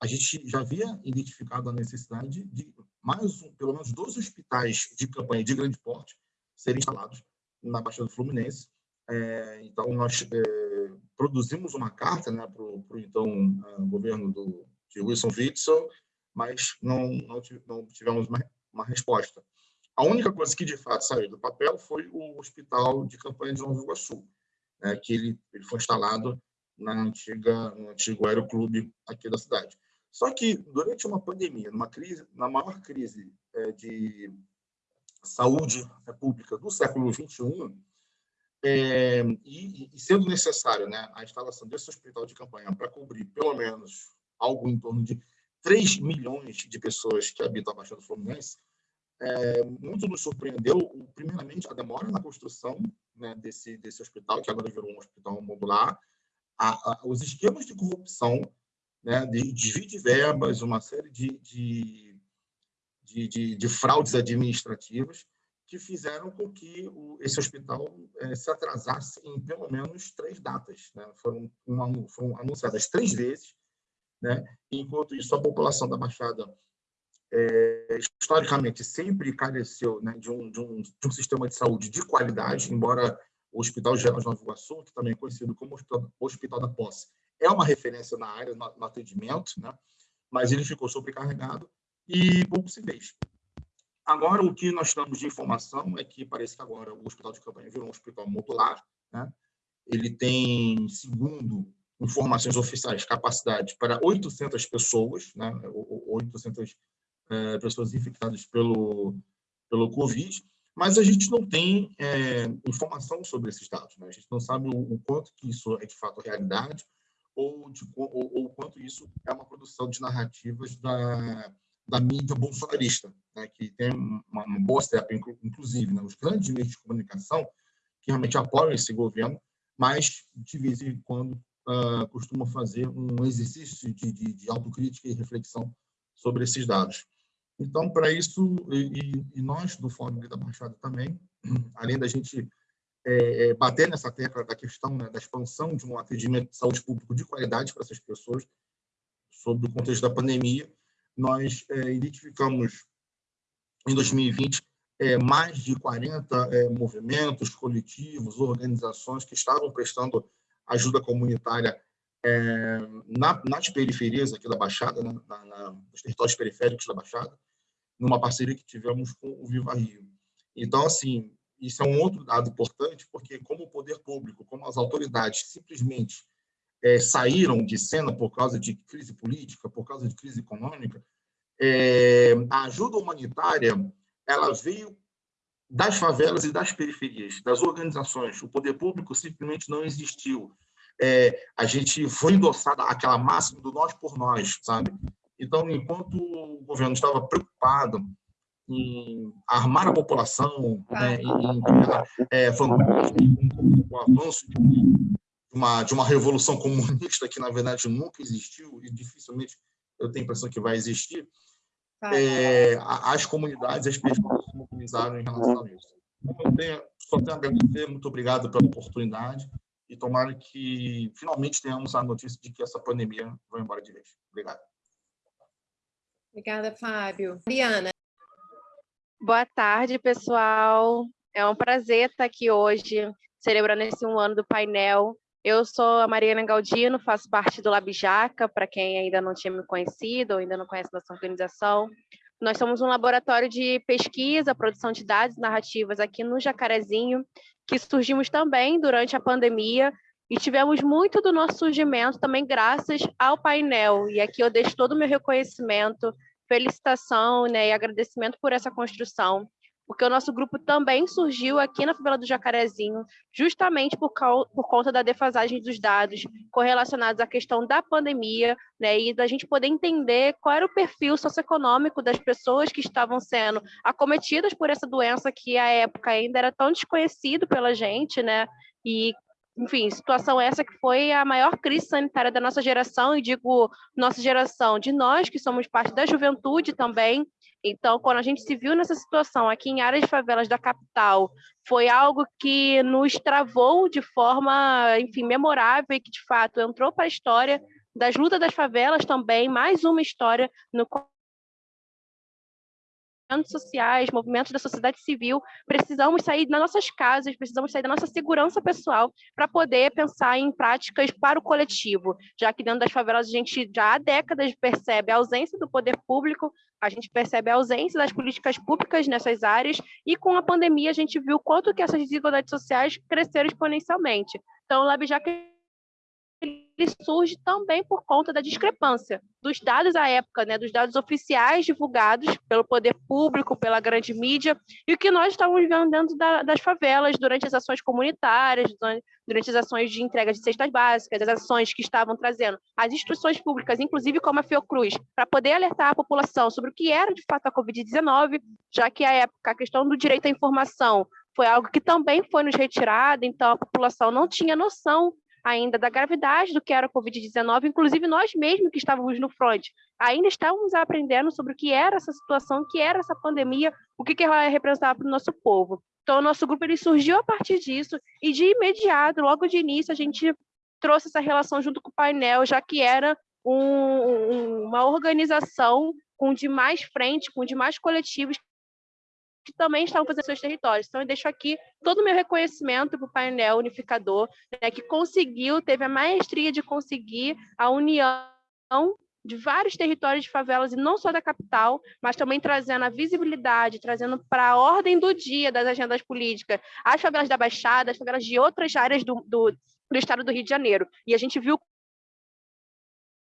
a gente já havia identificado a necessidade de mais um, pelo menos dois hospitais de campanha de grande porte serem instalados na Baixada Fluminense. É, então, nós é, produzimos uma carta né, para o então uh, governo do, de Wilson Witzel, mas não, não, não tivemos uma resposta. A única coisa que, de fato, saiu do papel foi o hospital de campanha de Nova Iguaçu, né, que ele, ele foi instalado na antiga, no antigo aeroclube aqui da cidade. Só que, durante uma pandemia, numa crise, na maior crise é, de saúde pública do século XXI, é, e, e, sendo necessário né, a instalação desse hospital de campanha para cobrir pelo menos algo em torno de 3 milhões de pessoas que habitam a Baixada Fluminense, é, muito nos surpreendeu, primeiramente, a demora na construção né, desse, desse hospital, que agora virou um hospital modular, a, a, os esquemas de corrupção, né, de desvio de verbas, uma série de, de, de, de, de fraudes administrativas, que fizeram com que o, esse hospital é, se atrasasse em pelo menos três datas. Né? Foram, uma, foram anunciadas três vezes, né? enquanto isso a população da Baixada é, historicamente sempre careceu né, de, um, de, um, de, um, sistema de saúde de qualidade, embora o Hospital Geral de Nova Iguaçu, que também é conhecido como Hospital, da Posse, é uma referência na área, no, no atendimento, né, mas ele ficou sobrecarregado e pouco se fez. Agora, o que nós temos de informação é que parece que agora o hospital de campanha virou um hospital modular, né? ele tem, segundo informações oficiais, capacidade para 800 pessoas, né? 800 é, pessoas infectadas pelo, pelo Covid, mas a gente não tem é, informação sobre esses dados. Né? A gente não sabe o, o, quanto que isso é de fato realidade ou, de, ou, quanto isso é uma produção de narrativas da, da mídia bolsonarista, né? que tem uma, uma boa step, inclusive, né? os grandes meios de comunicação que realmente apoiam esse governo, mas de vez em quando uh, costumam fazer um exercício de, de, de autocrítica e reflexão sobre esses dados. Então, para isso, e, e, nós do Fórum da Baixada também, além da gente é, é, bater nessa tecla da questão né, da expansão de um atendimento de saúde público de qualidade para essas pessoas, sobre o contexto da pandemia, nós é, identificamos em 2020 é, mais de 40 é, movimentos coletivos, organizações que estavam prestando ajuda comunitária é, na, nas periferias aqui da Baixada, né, na, na, nos territórios periféricos da Baixada, numa parceria que tivemos com o Viva Rio. Então, assim, isso é um outro dado importante, porque como o poder público, como as autoridades simplesmente é, saíram de cena por causa de crise política, por causa de crise econômica, é, a ajuda humanitária ela veio das favelas e das periferias, das organizações. O poder público simplesmente não existiu. É, a gente foi endossada aquela máxima do nós por nós, sabe? Então, enquanto o governo estava preocupado em armar a população, né, em, é, o avanço de uma, de uma revolução comunista que, na verdade, nunca existiu e dificilmente eu tenho a impressão que vai existir, é, as comunidades, as pessoas se mobilizaram em relação a isso. Então, tenho, só tenho a agradecer, muito obrigado pela oportunidade e tomara que finalmente tenhamos a notícia de que essa pandemia vai embora de vez. Obrigado. Obrigada, Fábio. Mariana. Boa tarde, pessoal. É um prazer estar aqui hoje, celebrando esse um ano do painel. Eu sou a Mariana Galdino, faço parte do Labijaca, para quem ainda não tinha me conhecido ou ainda não conhece nossa organização. Nós somos um laboratório de pesquisa, produção de dados narrativas aqui no Jacarezinho, que surgimos também durante a pandemia e tivemos muito do nosso surgimento também graças ao painel. E aqui eu deixo todo o meu reconhecimento felicitação né, e agradecimento por essa construção, porque o nosso grupo também surgiu aqui na favela do Jacarezinho, justamente por, por conta da defasagem dos dados correlacionados à questão da pandemia, né, e da gente poder entender qual era o perfil socioeconômico das pessoas que estavam sendo acometidas por essa doença que à época ainda era tão desconhecido pela gente, né, e enfim, situação essa que foi a maior crise sanitária da nossa geração, e digo nossa geração, de nós que somos parte da juventude também. Então, quando a gente se viu nessa situação aqui em áreas de favelas da capital, foi algo que nos travou de forma, enfim, memorável e que, de fato, entrou para a história das lutas das favelas também, mais uma história no movimentos sociais, movimentos da sociedade civil, precisamos sair das nossas casas, precisamos sair da nossa segurança pessoal para poder pensar em práticas para o coletivo, já que dentro das favelas a gente já há décadas percebe a ausência do poder público, a gente percebe a ausência das políticas públicas nessas áreas e com a pandemia a gente viu quanto que essas desigualdades sociais cresceram exponencialmente. Então, o LabJac ele surge também por conta da discrepância dos dados à época, né, dos dados oficiais divulgados pelo poder público, pela grande mídia, e o que nós estávamos vendo dentro da, das favelas durante as ações comunitárias, durante as ações de entrega de cestas básicas, as ações que estavam trazendo as instituições públicas, inclusive como a Fiocruz, para poder alertar a população sobre o que era de fato a Covid-19, já que à época a questão do direito à informação foi algo que também foi nos retirado, então a população não tinha noção ainda da gravidade do que era a Covid-19, inclusive nós mesmos que estávamos no front, ainda estávamos aprendendo sobre o que era essa situação, o que era essa pandemia, o que, que ela representava para o nosso povo. Então, o nosso grupo ele surgiu a partir disso, e de imediato, logo de início, a gente trouxe essa relação junto com o painel, já que era um, uma organização com demais frente, com demais coletivos que também estavam fazendo seus territórios. Então, eu deixo aqui todo o meu reconhecimento para o painel unificador, né, que conseguiu, teve a maestria de conseguir a união de vários territórios de favelas, e não só da capital, mas também trazendo a visibilidade, trazendo para a ordem do dia das agendas políticas as favelas da Baixada, as favelas de outras áreas do, do, do estado do Rio de Janeiro. E a gente viu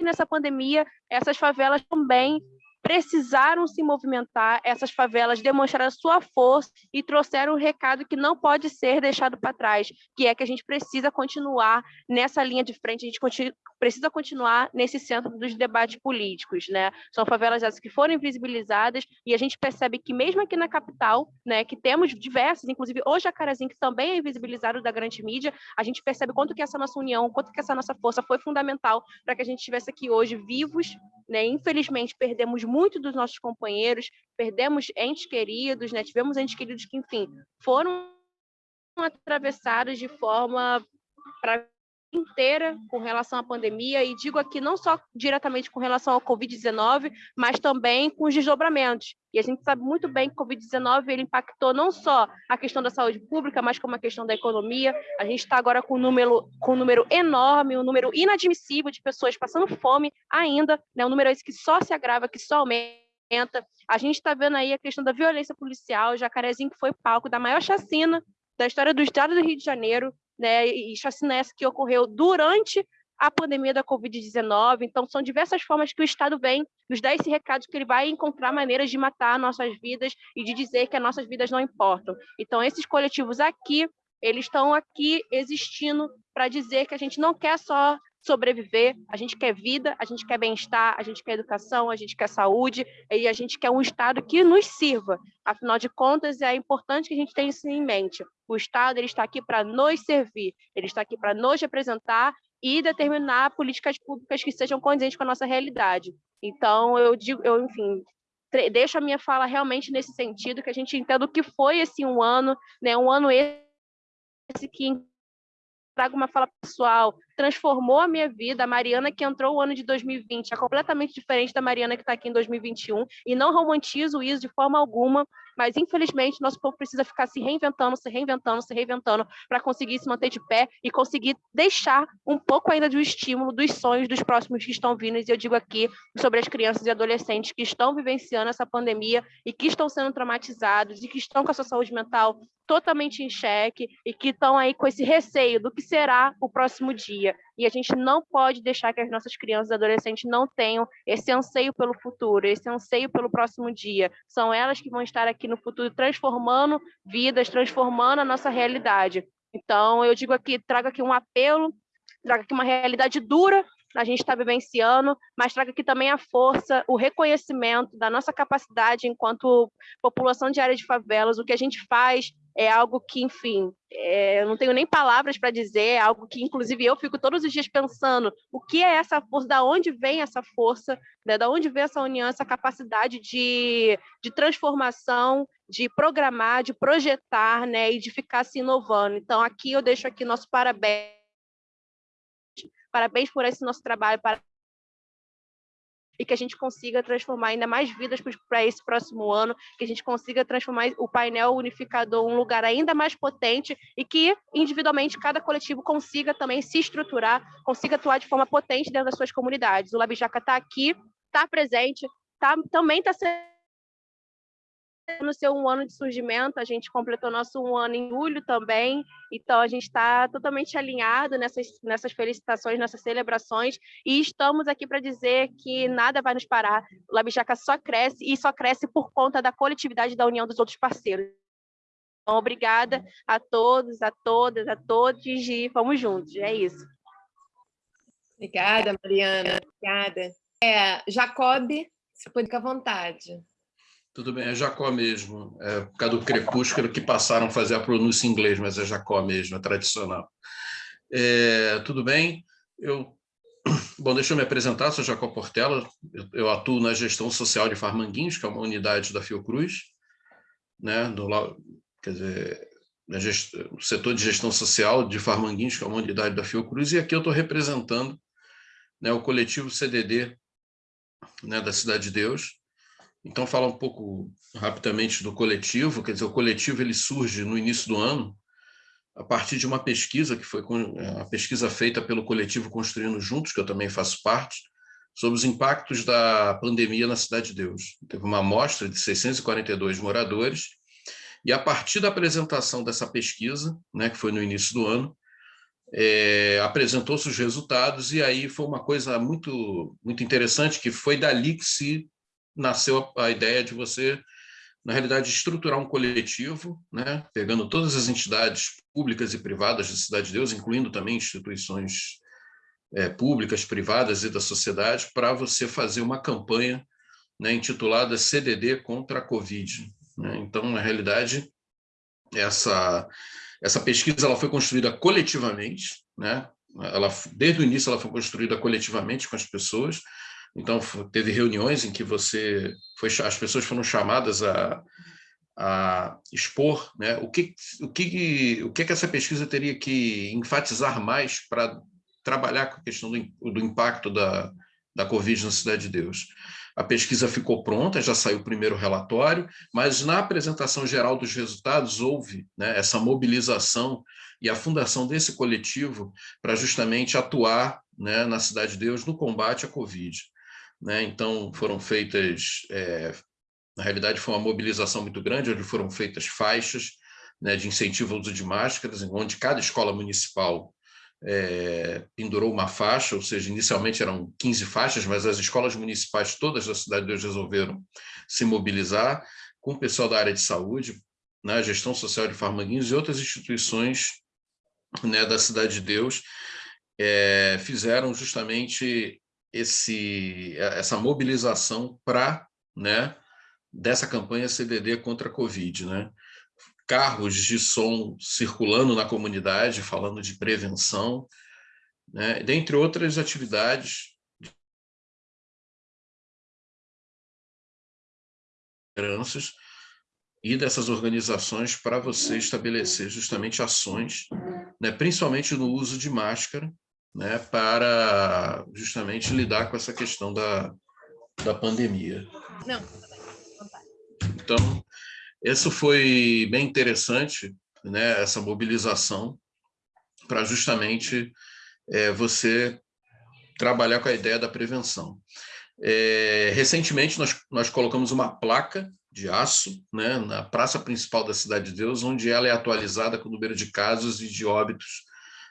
nessa pandemia, essas favelas também precisaram se movimentar, essas favelas demonstraram sua força e trouxeram um recado que não pode ser deixado para trás, que é que a gente precisa continuar nessa linha de frente, a gente continua, precisa continuar nesse centro dos debates políticos, né? São favelas essas que foram invisibilizadas e a gente percebe que mesmo aqui na capital, né, que temos diversas, inclusive o Jacarezinho, que também é invisibilizado da grande mídia, a gente percebe quanto que essa nossa união, quanto que essa nossa força foi fundamental para que a gente estivesse aqui hoje vivos, né? Infelizmente perdemos muito dos nossos companheiros, perdemos entes queridos, né? Tivemos entes queridos que, enfim, foram atravessados de forma para inteira com relação à pandemia, e digo aqui não só diretamente com relação ao Covid-19, mas também com os desdobramentos. E a gente sabe muito bem que o Covid-19 ele impactou não só a questão da saúde pública, mas como a questão da economia. A gente está agora com um número, com um número enorme, um número inadmissível de pessoas passando fome ainda, né? um número esse que só se agrava, que só aumenta. A gente está vendo aí a questão da violência policial, o Jacarezinho que foi palco da maior chacina da história do estado do Rio de Janeiro, né, e chacina essa que ocorreu durante a pandemia da Covid-19. Então, são diversas formas que o Estado vem nos dar esse recado que ele vai encontrar maneiras de matar nossas vidas e de dizer que as nossas vidas não importam. Então, esses coletivos aqui, eles estão aqui existindo para dizer que a gente não quer só sobreviver, a gente quer vida, a gente quer bem-estar, a gente quer educação, a gente quer saúde e a gente quer um Estado que nos sirva. Afinal de contas, é importante que a gente tenha isso em mente. O Estado ele está aqui para nos servir, ele está aqui para nos representar e determinar políticas públicas que sejam condizentes com a nossa realidade. Então, eu digo, eu, enfim, deixo a minha fala realmente nesse sentido, que a gente entenda o que foi esse um ano, né, um ano esse que trago uma fala pessoal, transformou a minha vida. A Mariana que entrou o ano de 2020 é completamente diferente da Mariana que está aqui em 2021 e não romantizo isso de forma alguma, mas infelizmente nosso povo precisa ficar se reinventando, se reinventando, se reinventando para conseguir se manter de pé e conseguir deixar um pouco ainda do estímulo dos sonhos dos próximos que estão vindo. E eu digo aqui sobre as crianças e adolescentes que estão vivenciando essa pandemia e que estão sendo traumatizados e que estão com a sua saúde mental totalmente em xeque e que estão aí com esse receio do que será o próximo dia. E a gente não pode deixar que as nossas crianças e adolescentes não tenham esse anseio pelo futuro, esse anseio pelo próximo dia. São elas que vão estar aqui no futuro transformando vidas, transformando a nossa realidade. Então, eu digo aqui, trago aqui um apelo, trago aqui uma realidade dura, a gente está vivenciando, mas traga aqui também a força, o reconhecimento da nossa capacidade enquanto população de área de favelas, o que a gente faz é algo que, enfim, é, eu não tenho nem palavras para dizer, é algo que, inclusive, eu fico todos os dias pensando o que é essa força, da onde vem essa força, né, da onde vem essa união, essa capacidade de, de transformação, de programar, de projetar, né, e de ficar se inovando. Então, aqui eu deixo aqui nosso parabéns, parabéns por esse nosso trabalho, para e que a gente consiga transformar ainda mais vidas para esse próximo ano, que a gente consiga transformar o painel unificador um lugar ainda mais potente e que, individualmente, cada coletivo consiga também se estruturar, consiga atuar de forma potente dentro das suas comunidades. O Labijaca está aqui, está presente, tá, também está sendo no seu um ano de surgimento, a gente completou nosso um ano em julho também, então a gente está totalmente alinhado nessas, nessas felicitações, nessas celebrações, e estamos aqui para dizer que nada vai nos parar. O Labijaca só cresce, e só cresce por conta da coletividade da união dos outros parceiros. Então, obrigada a todos, a todas, a todos, e vamos juntos, é isso. Obrigada, Mariana, obrigada. É, Jacob, se pode ficar à vontade. Tudo bem, é Jacó mesmo, é por causa do crepúsculo que passaram a fazer a pronúncia em inglês, mas é Jacó mesmo, é tradicional. É, tudo bem? Eu, bom, deixa eu me apresentar, sou Jacó Portela, eu, eu, atuo na gestão social de Farmanguinhos, que é uma unidade da Fiocruz, né, do, quer dizer, no setor de gestão social de Farmanguinhos, que é uma unidade da Fiocruz, e aqui eu estou representando né, o coletivo CDD né, da Cidade de Deus, então, falar um pouco rapidamente do coletivo, quer dizer, o coletivo ele surge no início do ano, a partir de uma pesquisa que foi é, a pesquisa feita pelo coletivo Construindo Juntos, que eu também faço parte, sobre os impactos da pandemia na Cidade de Deus. Teve uma amostra de 642 moradores, e a partir da apresentação dessa pesquisa, né, que foi no início do ano, é, apresentou-se os resultados, e aí foi uma coisa muito, muito interessante, que foi dali que se nasceu a, a ideia de você, na realidade, estruturar um coletivo, né, pegando todas as entidades públicas e privadas da Cidade de Deus, incluindo também instituições é, públicas, privadas e da sociedade, para você fazer uma campanha né, intitulada CDD contra a Covid. Né? Então, na realidade, essa, essa pesquisa ela foi construída coletivamente, né? ela, desde o início ela foi construída coletivamente com as pessoas, então teve reuniões em que você foi, as pessoas foram chamadas a, a expor né, o, que, o, que, o que, que essa pesquisa teria que enfatizar mais para trabalhar com a questão do, do impacto da, da Covid na Cidade de Deus. A pesquisa ficou pronta, já saiu o primeiro relatório, mas na apresentação geral dos resultados houve né, essa mobilização e a fundação desse coletivo para justamente atuar né, na Cidade de Deus no combate à Covid. Né? Então, foram feitas, é, na realidade, foi uma mobilização muito grande, onde foram feitas faixas né, de incentivo ao uso de máscaras, onde cada escola municipal é, pendurou uma faixa, ou seja, inicialmente eram 15 faixas, mas as escolas municipais todas da Cidade de Deus resolveram se mobilizar com o pessoal da área de saúde, né, gestão social de Farmanguinhos e outras instituições né, da Cidade de Deus é, fizeram justamente esse, essa mobilização para né, dessa campanha CDD contra a Covid. Né? carros de som circulando na comunidade, falando de prevenção, né? dentre outras atividades e dessas organizações para você estabelecer justamente ações, né, principalmente no uso de máscara, né, para justamente lidar com essa questão da, da pandemia. Não. Então, isso foi bem interessante, né, essa mobilização, para justamente é, você trabalhar com a ideia da prevenção. É, recentemente, nós, nós colocamos uma placa de aço né, na praça principal da Cidade de Deus, onde ela é atualizada com o número de casos e de óbitos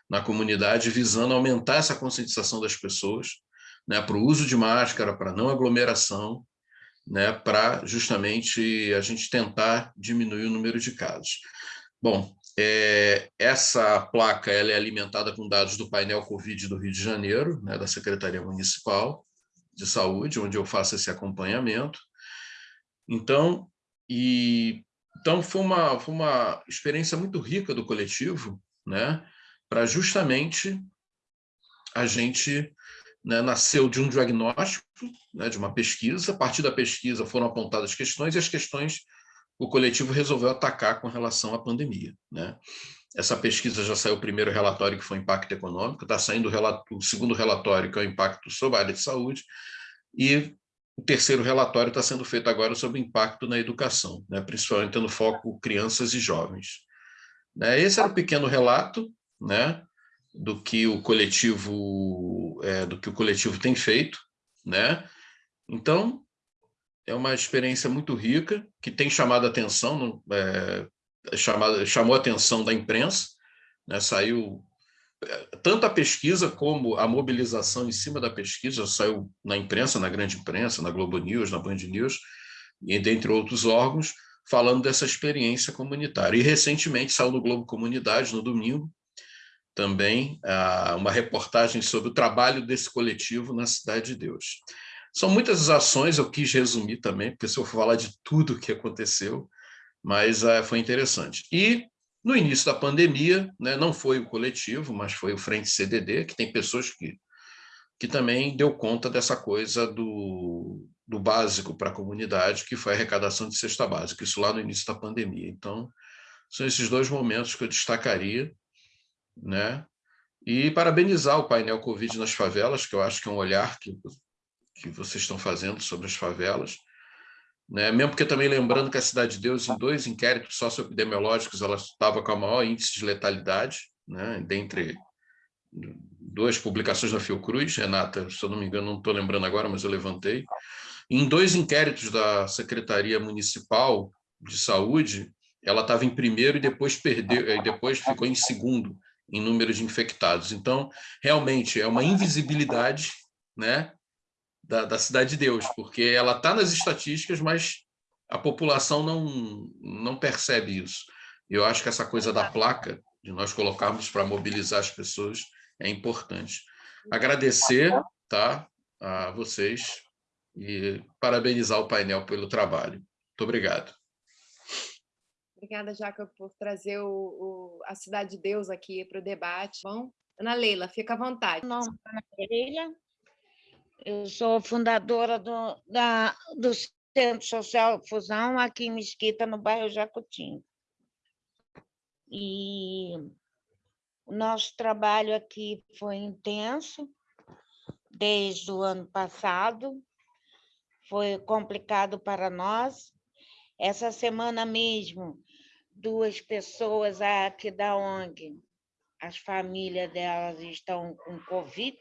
na comunidade, visando aumentar essa conscientização das pessoas né, para o uso de máscara, para não aglomeração, né, para justamente a gente tentar diminuir o número de casos. Bom, é, essa placa ela é alimentada com dados do painel Covid do Rio de Janeiro, né, da Secretaria Municipal de Saúde, onde eu faço esse acompanhamento. Então, e, então foi, uma, foi uma experiência muito rica do coletivo, né, para justamente a gente né, nasceu de um diagnóstico, né, de uma pesquisa, a partir da pesquisa foram apontadas questões, e as questões o coletivo resolveu atacar com relação à pandemia. Né? Essa pesquisa já saiu o primeiro relatório, que foi impacto econômico, está saindo o, o segundo relatório, que é o impacto sobre a área de saúde, e o terceiro relatório está sendo feito agora sobre o impacto na educação, né? principalmente tendo foco crianças e jovens. Né? Esse era o pequeno relato, né? do que o coletivo é, do que o coletivo tem feito, né? Então é uma experiência muito rica que tem chamado a atenção, é, chamado, chamou a atenção da imprensa, né? Saiu é, tanto a pesquisa como a mobilização em cima da pesquisa saiu na imprensa, na grande imprensa, na Globo News, na Band News e dentre outros órgãos falando dessa experiência comunitária. E recentemente saiu no Globo Comunidade no domingo também ah, uma reportagem sobre o trabalho desse coletivo na Cidade de Deus. São muitas as ações, eu quis resumir também, porque se eu for falar de tudo o que aconteceu, mas ah, foi interessante. E no início da pandemia, né, não foi o coletivo, mas foi o Frente CDD, que tem pessoas que, que também deu conta dessa coisa do, do básico para a comunidade, que foi a arrecadação de cesta básica, isso lá no início da pandemia. Então, são esses dois momentos que eu destacaria, né? E parabenizar o painel Covid nas favelas, que eu acho que é um olhar que, que vocês estão fazendo sobre as favelas. Né? Mesmo porque também lembrando que a Cidade de Deus, em dois inquéritos socioepidemiológicos, ela estava com a maior índice de letalidade, né? dentre, duas publicações da Fiocruz, Renata, se eu não me engano, não estou lembrando agora, mas eu levantei, em dois inquéritos da Secretaria Municipal de Saúde, ela estava em primeiro e depois perdeu, e depois ficou em segundo em número de infectados. Então, realmente, é uma invisibilidade né, da, da Cidade de Deus, porque ela está nas estatísticas, mas a população não, não percebe isso. Eu acho que essa coisa da placa, de nós colocarmos para mobilizar as pessoas, é importante. Agradecer tá, a vocês e parabenizar o painel pelo trabalho. Muito obrigado. Obrigada, Jacob, por trazer o, o, a Cidade de Deus aqui para o debate. Bom, Ana Leila, fica à vontade. Não, Ana Leila, eu sou fundadora do, da, do Centro Social Fusão aqui em Mesquita, no bairro Jacutinho. E o nosso trabalho aqui foi intenso, desde o ano passado, foi complicado para nós. Essa semana mesmo, duas pessoas aqui da ONG, as famílias delas estão com Covid,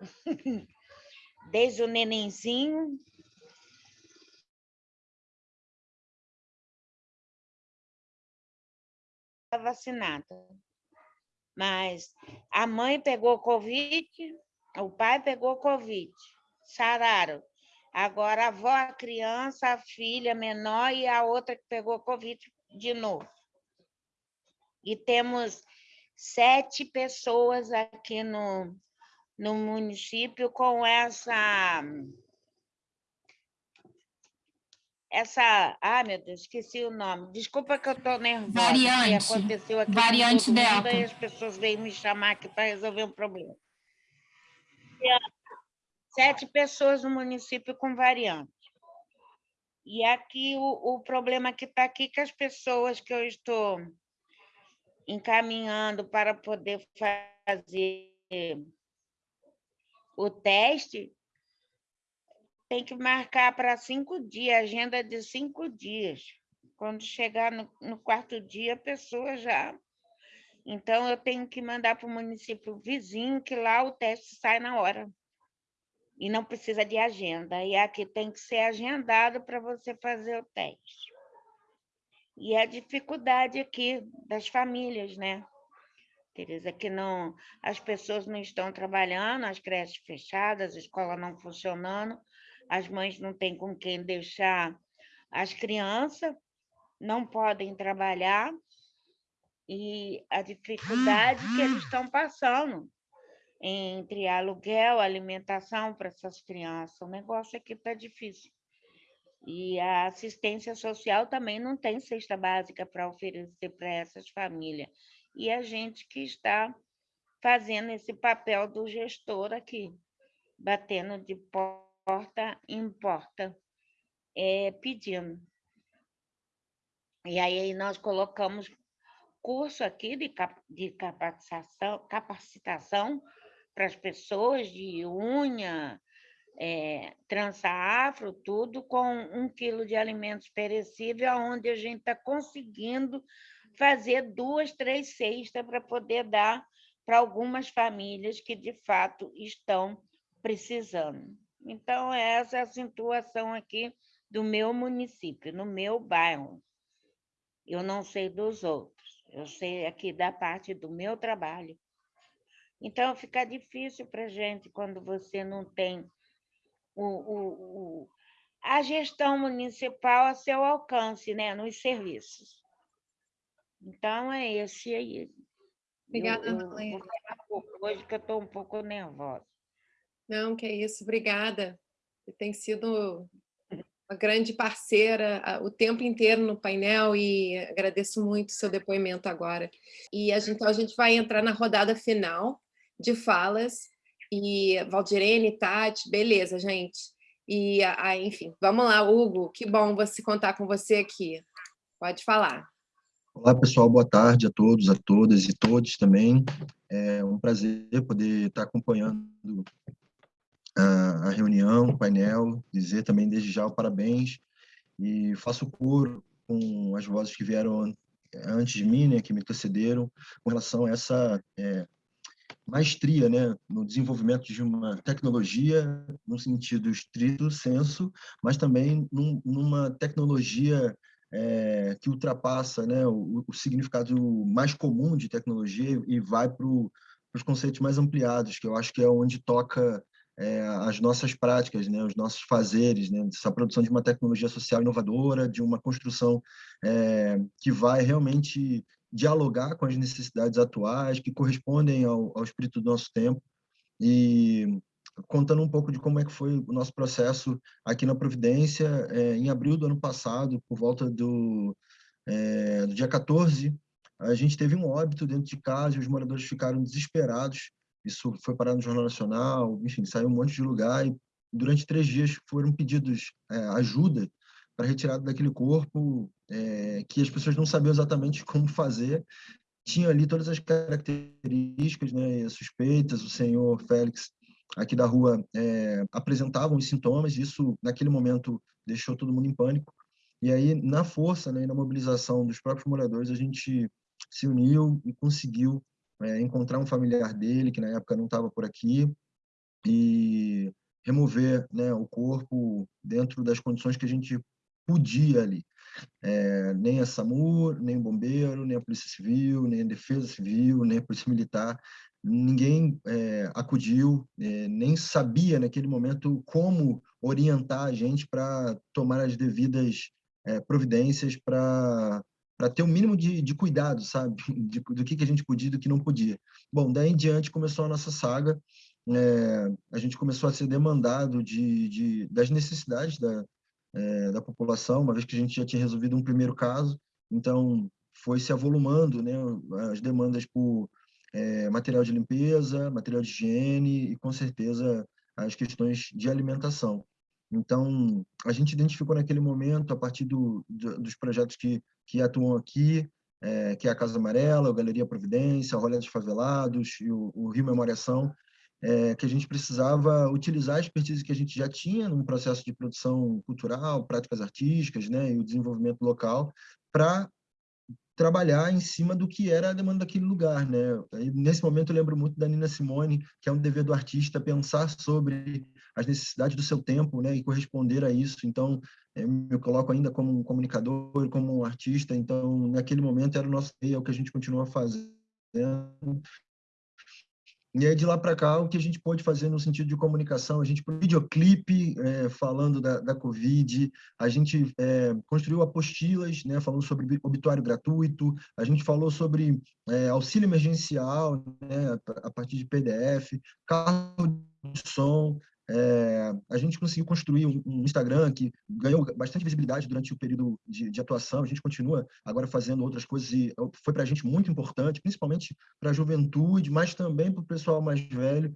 desde o nenenzinho vacinada. Mas a mãe pegou Covid, o pai pegou Covid, sararam. Agora a avó, a criança, a filha menor e a outra que pegou Covid de novo. E temos sete pessoas aqui no, no município com essa essa. Ah, meu Deus, esqueci o nome. Desculpa que eu estou nervosa. Variante. aconteceu aqui Variante Delta. E as pessoas veio me chamar aqui para resolver um problema. Sete pessoas no município com variante. E aqui o, o problema que está aqui que as pessoas que eu estou encaminhando para poder fazer o teste tem que marcar para cinco dias, agenda de cinco dias. Quando chegar no, no quarto dia, a pessoa já. Então, eu tenho que mandar para o município vizinho, que lá o teste sai na hora. E não precisa de agenda. E aqui tem que ser agendado para você fazer o teste. E a dificuldade aqui das famílias, né? Tereza, que não, as pessoas não estão trabalhando, as creches fechadas, a escola não funcionando, as mães não têm com quem deixar as crianças, não podem trabalhar, e a dificuldade que eles estão passando entre aluguel, alimentação para essas crianças. O negócio aqui está difícil. E a assistência social também não tem cesta básica para oferecer para essas famílias. E a gente que está fazendo esse papel do gestor aqui, batendo de porta em porta, é, pedindo. E aí nós colocamos curso aqui de, cap, de capacitação, capacitação para as pessoas de unha, é, trança afro, tudo com um quilo de alimentos perecíveis, onde a gente está conseguindo fazer duas, três cestas para poder dar para algumas famílias que, de fato, estão precisando. Então, essa é a situação aqui do meu município, no meu bairro. Eu não sei dos outros, eu sei aqui da parte do meu trabalho. Então, fica difícil para a gente quando você não tem o, o, o, a gestão municipal a seu alcance, né, nos serviços. Então, é esse aí. Obrigada, eu, eu, Hoje que eu estou um pouco nervosa. Não, que é isso, obrigada. Você tem sido uma grande parceira o tempo inteiro no painel e agradeço muito o seu depoimento agora. E a gente, então, a gente vai entrar na rodada final de falas e Valdirene, Tati, beleza, gente. E, a, enfim, vamos lá, Hugo, que bom você contar com você aqui. Pode falar. Olá, pessoal, boa tarde a todos, a todas e todos também. É um prazer poder estar acompanhando a, a reunião, o painel, dizer também desde já o parabéns e faço coro com as vozes que vieram antes de mim, né, que me antecederam, com relação a essa é, maestria né, no desenvolvimento de uma tecnologia, no sentido estrito senso, mas também num, numa tecnologia é, que ultrapassa né, o, o, significado mais comum de tecnologia e vai para os conceitos mais ampliados, que eu acho que é onde toca é, as nossas práticas, né, os nossos fazeres, né, essa produção de uma tecnologia social inovadora, de uma construção é, que vai realmente dialogar com as necessidades atuais, que correspondem ao, ao espírito do nosso tempo. E contando um pouco de como é que foi o nosso processo aqui na Providência, é, em abril do ano passado, por volta do, é, do dia 14, a gente teve um óbito dentro de casa e os moradores ficaram desesperados. Isso foi parado no Jornal Nacional, enfim, saiu um monte de lugar e durante três dias foram pedidos é, ajuda para retirada daquele corpo é, que as pessoas não sabiam exatamente como fazer. Tinha ali todas as características né, suspeitas, o senhor Félix aqui da rua é, apresentavam os sintomas, isso naquele momento deixou todo mundo em pânico. E aí, na força né, e na mobilização dos próprios moradores, a gente se uniu e conseguiu é, encontrar um familiar dele, que na época não estava por aqui, e remover né, o corpo dentro das condições que a gente podia ali. É, nem a SAMU, nem o bombeiro, nem a Polícia Civil, nem a Defesa Civil, nem a Polícia Militar, ninguém é, acudiu, é, nem sabia naquele momento como orientar a gente para tomar as devidas providências para para ter o um mínimo de, de cuidado, sabe, de, do que, que a gente podia e do que não podia. Bom, daí em diante começou a nossa saga, é, a gente começou a ser demandado de, de das necessidades da, é, da população, uma vez que a gente já tinha resolvido um primeiro caso, então foi se avolumando né, as demandas por é, material de limpeza, material de higiene e, com certeza, as questões de alimentação. Então, a gente identificou naquele momento, a partir do, do, dos projetos que, que atuam aqui, é, que é a Casa Amarela, a Galeria Providência, a Rolha dos Favelados e o, o Rio Memoriação, é, que a gente precisava utilizar a expertise que a gente já tinha no processo de produção cultural, práticas artísticas, né, e o desenvolvimento local, para trabalhar em cima do que era a demanda daquele lugar, né? E nesse momento eu lembro muito da Nina Simone, que é um dever do artista pensar sobre as necessidades do seu tempo, né, e corresponder a isso. Então, eu me coloco ainda como um comunicador, como um artista, então naquele momento era o nosso é o que a gente continua fazendo e aí, de lá para cá, o que a gente pôde fazer no sentido de comunicação? A gente, por videoclipe, é, falando da, da Covid, a gente é, construiu apostilas, né, falando sobre obituário gratuito, a gente falou sobre é, auxílio emergencial, né, a partir de PDF, carro de som, é, a gente conseguiu construir um, Instagram que ganhou bastante visibilidade durante o período de, de, atuação. A gente continua agora fazendo outras coisas e foi para a gente muito importante, principalmente para a juventude, mas também para o pessoal mais velho.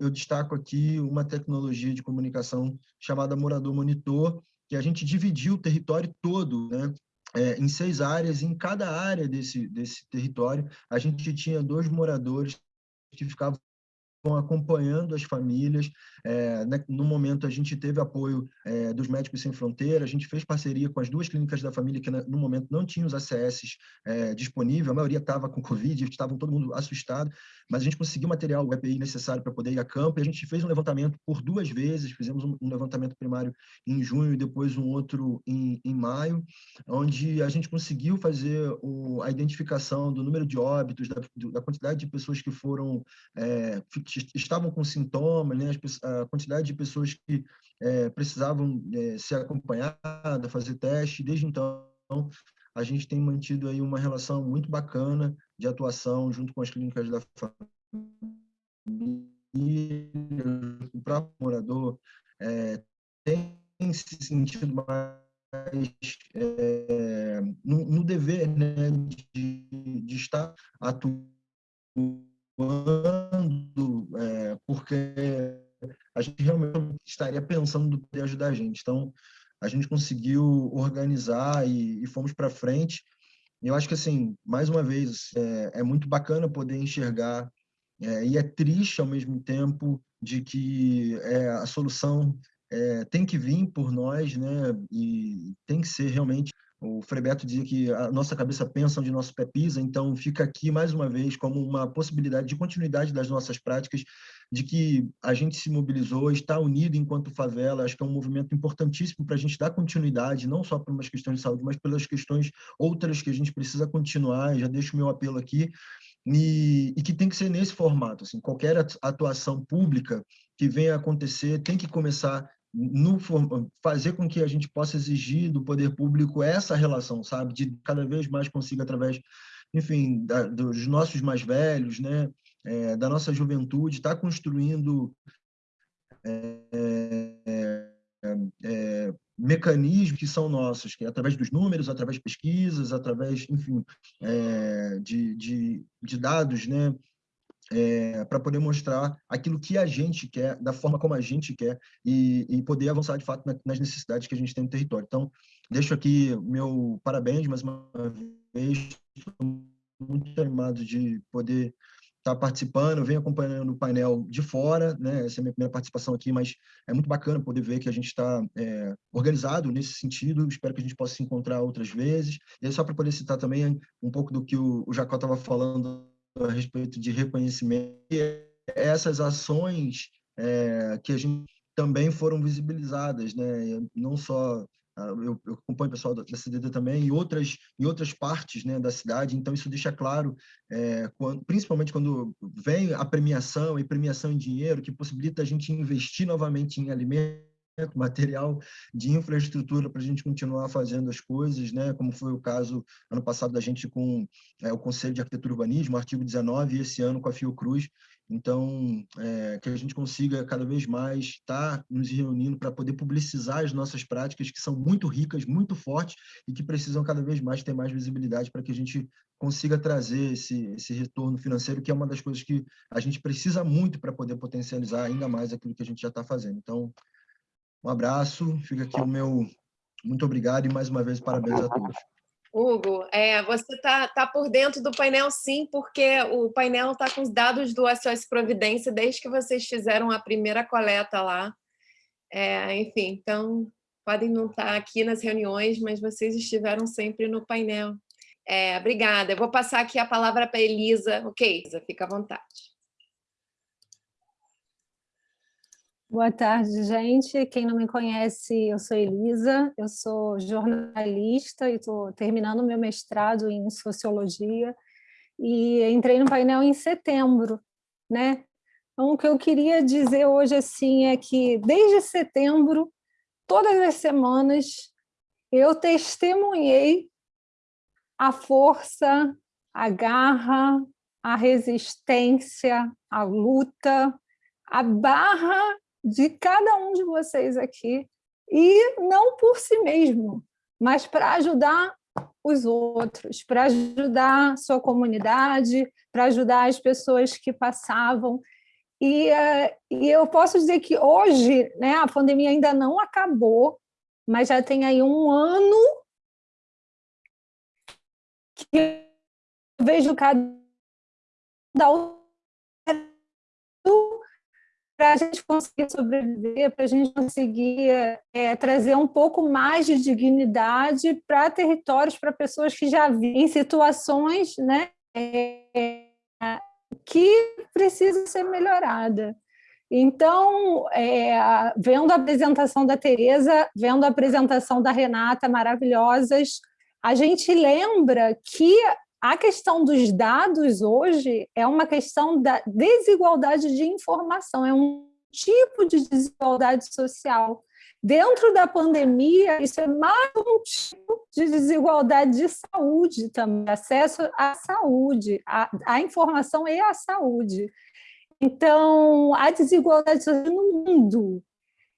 Eu destaco aqui uma tecnologia de comunicação chamada Morador Monitor, que a gente dividiu o território todo, né? É, em seis áreas, em cada área desse, desse território, a gente tinha dois moradores que ficavam acompanhando as famílias. É, no momento, a gente teve apoio é, dos Médicos Sem Fronteira, a gente fez parceria com as duas clínicas da família que, no momento, não tinham os ACS é, disponíveis, a maioria estava com Covid, estavam todo mundo assustado, mas a gente conseguiu material, o EPI necessário para poder ir a campo, e a gente fez um levantamento por duas vezes, fizemos um, um levantamento primário em junho e depois um outro em, em maio, onde a gente conseguiu fazer o, a identificação do número de óbitos, da, da quantidade de pessoas que foram é, estavam com sintomas, né, a quantidade de pessoas que é, precisavam é, ser acompanhadas, fazer teste. Desde então, a gente tem mantido aí uma relação muito bacana de atuação junto com as clínicas da família, o próprio morador é, tem se sentido mais é, no, no, dever né, de, de estar atuando quando, é, porque a gente realmente estaria pensando no poder ajudar a gente. Então, a gente conseguiu organizar e, e fomos para frente. E eu acho que, assim, mais uma vez, é, é muito bacana poder enxergar, é, e é triste ao mesmo tempo, de que é, a solução é, tem que vir por nós, né? E tem que ser realmente o Frebeto dizia que a nossa cabeça pensa onde nosso pé pisa, então fica aqui mais uma vez como uma possibilidade de continuidade das nossas práticas, de que a gente se mobilizou, está unido enquanto favela, acho que é um movimento importantíssimo para a gente dar continuidade, não só por umas questões de saúde, mas pelas questões outras que a gente precisa continuar, já deixo o meu apelo aqui, e, e, que tem que ser nesse formato. Assim, qualquer atuação pública que venha a acontecer tem que começar no, fazer com que a gente possa exigir do poder público essa relação, sabe, de cada vez mais consiga através, enfim, da, dos nossos mais velhos, né, é, da nossa juventude, estar tá construindo é, é, é, mecanismos que são nossos, que é através dos números, através de pesquisas, através, enfim, é, de, de, de dados, né, é, para poder mostrar aquilo que a gente quer, da forma como a gente quer, e, e poder avançar de fato nas necessidades que a gente tem no território. Então, deixo aqui meu parabéns mais uma vez, estou muito animado de poder estar tá participando, venho acompanhando o painel de fora, né? essa é a minha primeira participação aqui, mas é muito bacana poder ver que a gente está é, organizado nesse sentido, espero que a gente possa se encontrar outras vezes. E aí, só para poder citar também um pouco do que o, o Jacó estava falando a respeito de reconhecimento, essas ações é, que a gente também foram visibilizadas, né? não só ah, eu, eu acompanho o pessoal da CDD também, e outras, em outras partes né, da cidade, então isso deixa claro, é, quando, principalmente quando vem a premiação, e premiação em dinheiro, que possibilita a gente investir novamente em alimentos, material de infraestrutura para a gente continuar fazendo as coisas, né? como foi o caso ano passado da gente com é, o Conselho de Arquitetura e Urbanismo, artigo 19, e esse ano com a Fiocruz. Então, é, que a gente consiga cada vez mais estar nos reunindo para poder publicizar as nossas práticas, que são muito ricas, muito fortes, e que precisam cada vez mais ter mais visibilidade para que a gente consiga trazer esse, esse retorno financeiro, que é uma das coisas que a gente precisa muito para poder potencializar ainda mais aquilo que a gente já está fazendo. Então, um abraço, fica aqui o meu muito obrigado e mais uma vez parabéns a todos. Hugo, é, você está tá por dentro do painel sim, porque o painel está com os dados do SOS Providência desde que vocês fizeram a primeira coleta lá. É, enfim, então podem não estar tá aqui nas reuniões, mas vocês estiveram sempre no painel. É, obrigada. Eu vou passar aqui a palavra para a Elisa. Ok, Elisa, fica à vontade. Boa tarde, gente. Quem não me conhece, eu sou Elisa, eu sou jornalista e estou terminando meu mestrado em Sociologia e entrei no painel em setembro, né? Então, o que eu queria dizer hoje assim é que, desde setembro, todas as semanas, eu testemunhei a força, a garra, a resistência, a luta, a barra de cada um de vocês aqui, e não por si mesmo, mas para ajudar os outros, para ajudar sua comunidade, para ajudar as pessoas que passavam. E, uh, e eu posso dizer que hoje né, a pandemia ainda não acabou, mas já tem aí um ano que eu vejo cada para a gente conseguir sobreviver, para a gente conseguir é, trazer um pouco mais de dignidade para territórios, para pessoas que já vivem situações né, é, que precisam ser melhoradas. Então, é, vendo a apresentação da Tereza, vendo a apresentação da Renata, maravilhosas, a gente lembra que a questão dos dados hoje é uma questão da desigualdade de informação, é um tipo de desigualdade social. Dentro da pandemia, isso é mais um tipo de desigualdade de saúde também, acesso à saúde, à, à informação e à saúde. Então, a desigualdade social no mundo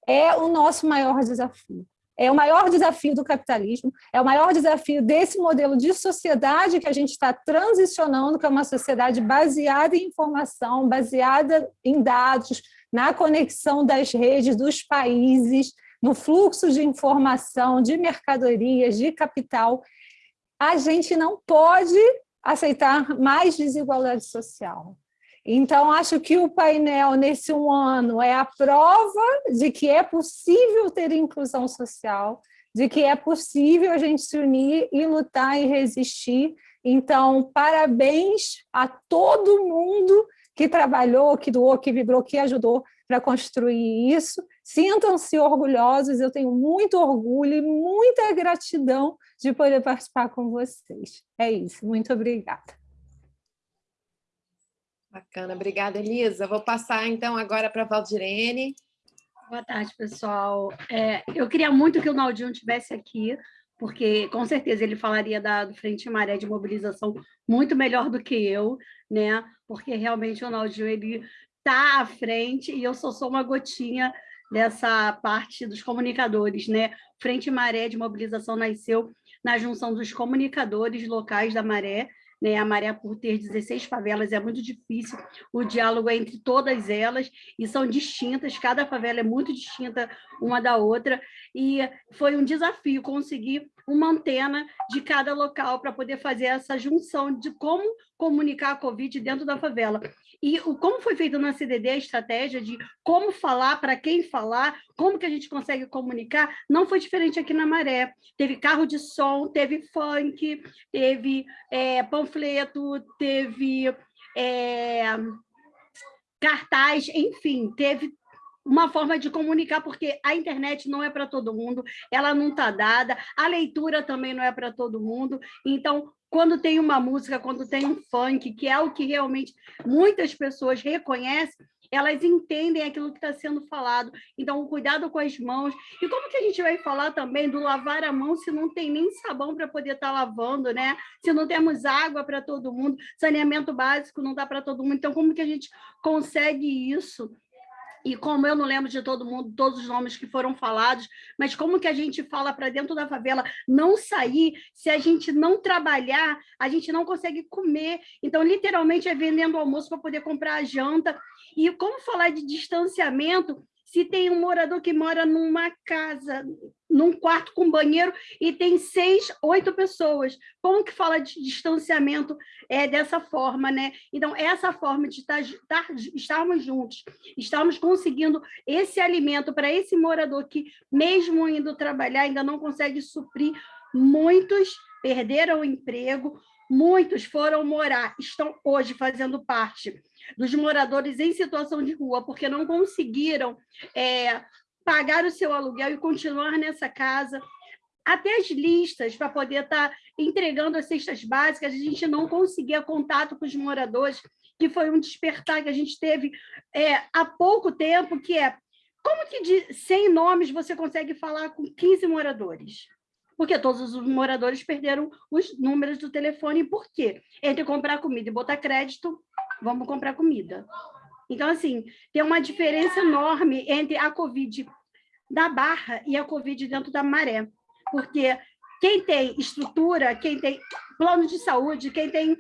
é o nosso maior desafio. É o maior desafio do capitalismo, é o maior desafio desse modelo de sociedade que a gente está transicionando, que é uma sociedade baseada em informação, baseada em dados, na conexão das redes dos países, no fluxo de informação, de mercadorias, de capital. A gente não pode aceitar mais desigualdade social. Então, acho que o painel, nesse um ano, é a prova de que é possível ter inclusão social, de que é possível a gente se unir e lutar e resistir. Então, parabéns a todo mundo que trabalhou, que doou, que vibrou, que ajudou para construir isso. Sintam-se orgulhosos, eu tenho muito orgulho e muita gratidão de poder participar com vocês. É isso, muito obrigada. Bacana, obrigada, Elisa. Vou passar, então, agora para a Valdirene. Boa tarde, pessoal. É, eu queria muito que o Naldinho estivesse aqui, porque com certeza ele falaria da, do Frente Maré de Mobilização muito melhor do que eu, né? Porque realmente o Naldinho ele está à frente e eu só sou uma gotinha dessa parte dos comunicadores, né? Frente Maré de Mobilização nasceu na junção dos comunicadores locais da Maré, né? A Maré, por ter 16 favelas, é muito difícil o diálogo é entre todas elas, e são distintas, cada favela é muito distinta uma da outra, e foi um desafio conseguir uma antena de cada local para poder fazer essa junção de como comunicar a Covid dentro da favela. E o, como foi feito na CDD a estratégia de como falar, para quem falar, como que a gente consegue comunicar, não foi diferente aqui na Maré. Teve carro de som, teve funk, teve é, panfleto, teve é, cartaz, enfim, teve uma forma de comunicar, porque a internet não é para todo mundo, ela não está dada, a leitura também não é para todo mundo, então quando tem uma música, quando tem um funk, que é o que realmente muitas pessoas reconhecem, elas entendem aquilo que está sendo falado. Então, cuidado com as mãos. E como que a gente vai falar também do lavar a mão se não tem nem sabão para poder estar tá lavando, né? Se não temos água para todo mundo, saneamento básico não dá para todo mundo. Então, como que a gente consegue isso? E como eu não lembro de todo mundo, todos os nomes que foram falados, mas como que a gente fala para dentro da favela não sair, se a gente não trabalhar, a gente não consegue comer. Então, literalmente, é vendendo almoço para poder comprar a janta. E como falar de distanciamento se tem um morador que mora numa casa, num quarto com banheiro, e tem seis, oito pessoas. Como que fala de distanciamento é, dessa forma, né? Então, essa forma de estar, estar, estarmos juntos, estarmos conseguindo esse alimento para esse morador que, mesmo indo trabalhar, ainda não consegue suprir, muitos perderam o emprego, muitos foram morar, estão hoje fazendo parte dos moradores em situação de rua, porque não conseguiram é, pagar o seu aluguel e continuar nessa casa. Até as listas para poder estar tá entregando as cestas básicas, a gente não conseguia contato com os moradores, que foi um despertar que a gente teve é, há pouco tempo, que é como que de 100 nomes você consegue falar com 15 moradores? Porque todos os moradores perderam os números do telefone. Por quê? Entre comprar comida e botar crédito, vamos comprar comida. Então, assim, tem uma diferença enorme entre a Covid da Barra e a Covid dentro da Maré, porque quem tem estrutura, quem tem plano de saúde, quem tem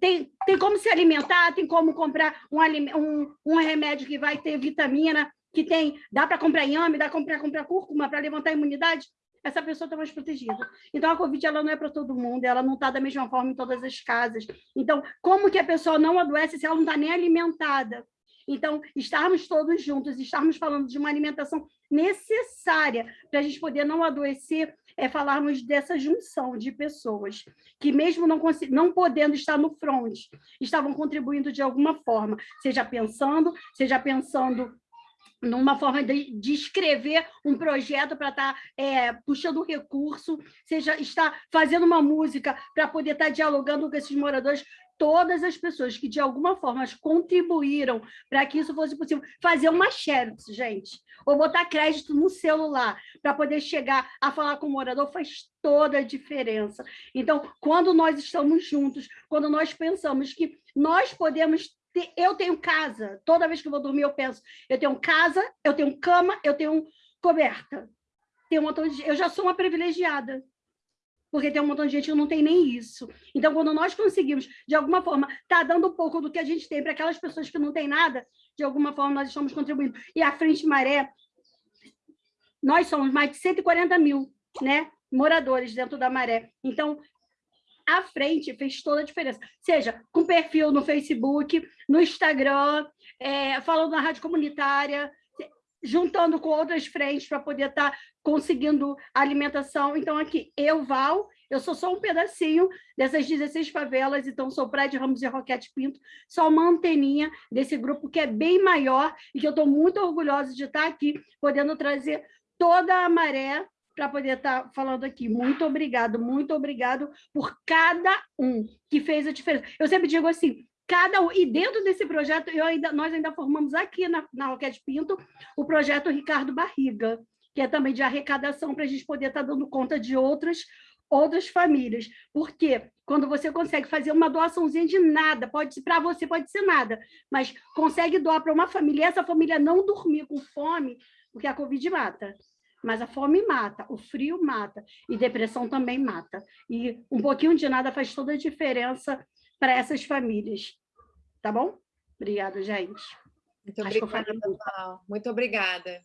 tem, tem como se alimentar, tem como comprar um, um, um remédio que vai ter vitamina, que tem, dá para comprar inhame, dá para comprar cúrcuma para levantar a imunidade, essa pessoa está mais protegida. Então, a Covid ela não é para todo mundo, ela não está da mesma forma em todas as casas. Então, como que a pessoa não adoece se ela não está nem alimentada? Então, estarmos todos juntos, estarmos falando de uma alimentação necessária para a gente poder não adoecer, é falarmos dessa junção de pessoas que, mesmo não, não podendo estar no front, estavam contribuindo de alguma forma, seja pensando, seja pensando numa forma de, de, escrever um projeto para estar tá, é, puxando recurso, seja estar fazendo uma música para poder estar tá dialogando com esses moradores, todas as pessoas que de alguma forma contribuíram para que isso fosse possível, fazer uma xerox, gente, ou botar crédito no celular para poder chegar a falar com o morador faz toda a diferença. Então, quando nós estamos juntos, quando nós pensamos que nós podemos eu tenho casa, toda vez que eu vou dormir eu penso, eu tenho casa, eu tenho cama, eu tenho coberta. Tem um montão de... Eu já sou uma privilegiada, porque tem um montão de gente que não tem nem isso. Então, quando nós conseguimos, de alguma forma, tá dando um pouco do que a gente tem para aquelas pessoas que não têm nada, de alguma forma nós estamos contribuindo. E a Frente Maré, nós somos mais de 140 mil né, moradores dentro da Maré. Então, à frente fez toda a diferença. Seja com perfil no Facebook, no Instagram, é, falando na rádio comunitária, juntando com outras frentes para poder estar tá conseguindo alimentação. Então, aqui, eu, Val, eu sou só um pedacinho dessas 16 favelas, então sou de Ramos e Roquete Pinto, só uma anteninha desse grupo que é bem maior e que eu estou muito orgulhosa de estar tá aqui, podendo trazer toda a maré para poder estar tá falando aqui. Muito obrigado, muito obrigado por cada um que fez a diferença. Eu sempre digo assim, cada um, e dentro desse projeto, eu ainda, nós ainda formamos aqui na, na Roquete Pinto o projeto Ricardo Barriga, que é também de arrecadação para a gente poder estar tá dando conta de outras outras famílias. Porque quando você consegue fazer uma doaçãozinha de nada, pode para você pode ser nada, mas consegue doar para uma família, essa família não dormir com fome, porque a Covid mata mas a fome mata, o frio mata, e depressão também mata. E um pouquinho de nada faz toda a diferença para essas famílias. Tá bom? Obrigada, gente. Muito obrigada, Val. Muito obrigada.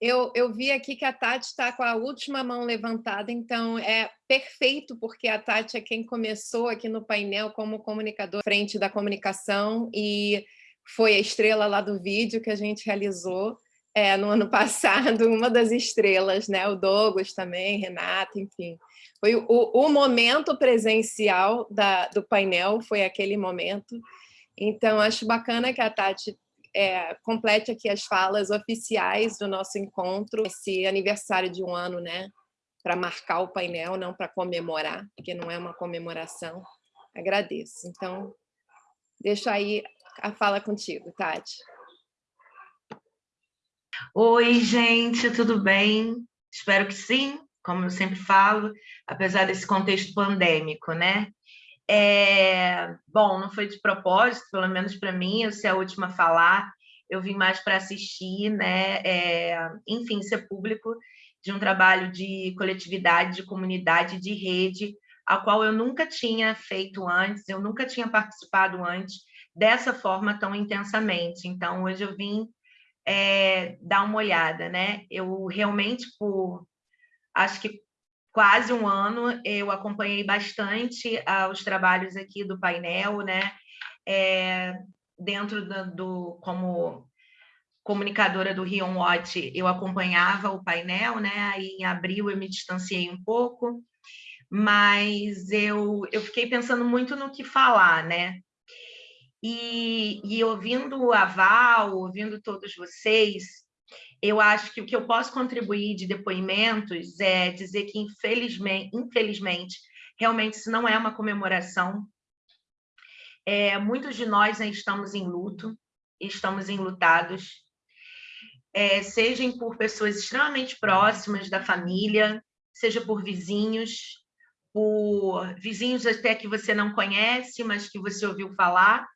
Eu, eu vi aqui que a Tati está com a última mão levantada, então é perfeito, porque a Tati é quem começou aqui no painel como comunicador frente da comunicação e foi a estrela lá do vídeo que a gente realizou é, no ano passado, uma das estrelas, né? o Douglas também, Renata, enfim. Foi o, o momento presencial da, do painel, foi aquele momento. Então, acho bacana que a Tati é, complete aqui as falas oficiais do nosso encontro, esse aniversário de um ano, né? Para marcar o painel, não para comemorar, porque não é uma comemoração. Agradeço. Então, deixo aí a fala contigo, Tati. Oi, gente, tudo bem? Espero que sim, como eu sempre falo, apesar desse contexto pandêmico, né? É... Bom, não foi de propósito, pelo menos para mim, eu ser a última a falar, eu vim mais para assistir, né? É... Enfim, ser público de um trabalho de coletividade, de comunidade, de rede, a qual eu nunca tinha feito antes, eu nunca tinha participado antes dessa forma tão intensamente. Então, hoje eu vim é, dar uma olhada, né? Eu realmente, por acho que quase um ano, eu acompanhei bastante ah, os trabalhos aqui do painel, né? É, dentro do, do, como comunicadora do Rion Watch, eu acompanhava o painel, né? Aí em abril eu me distanciei um pouco, mas eu, eu fiquei pensando muito no que falar, né? E, e ouvindo a Val, ouvindo todos vocês, eu acho que o que eu posso contribuir de depoimentos é dizer que, infelizmente, infelizmente realmente isso não é uma comemoração. É, muitos de nós estamos em luto, estamos enlutados, é, sejam por pessoas extremamente próximas da família, seja por vizinhos, por vizinhos até que você não conhece, mas que você ouviu falar,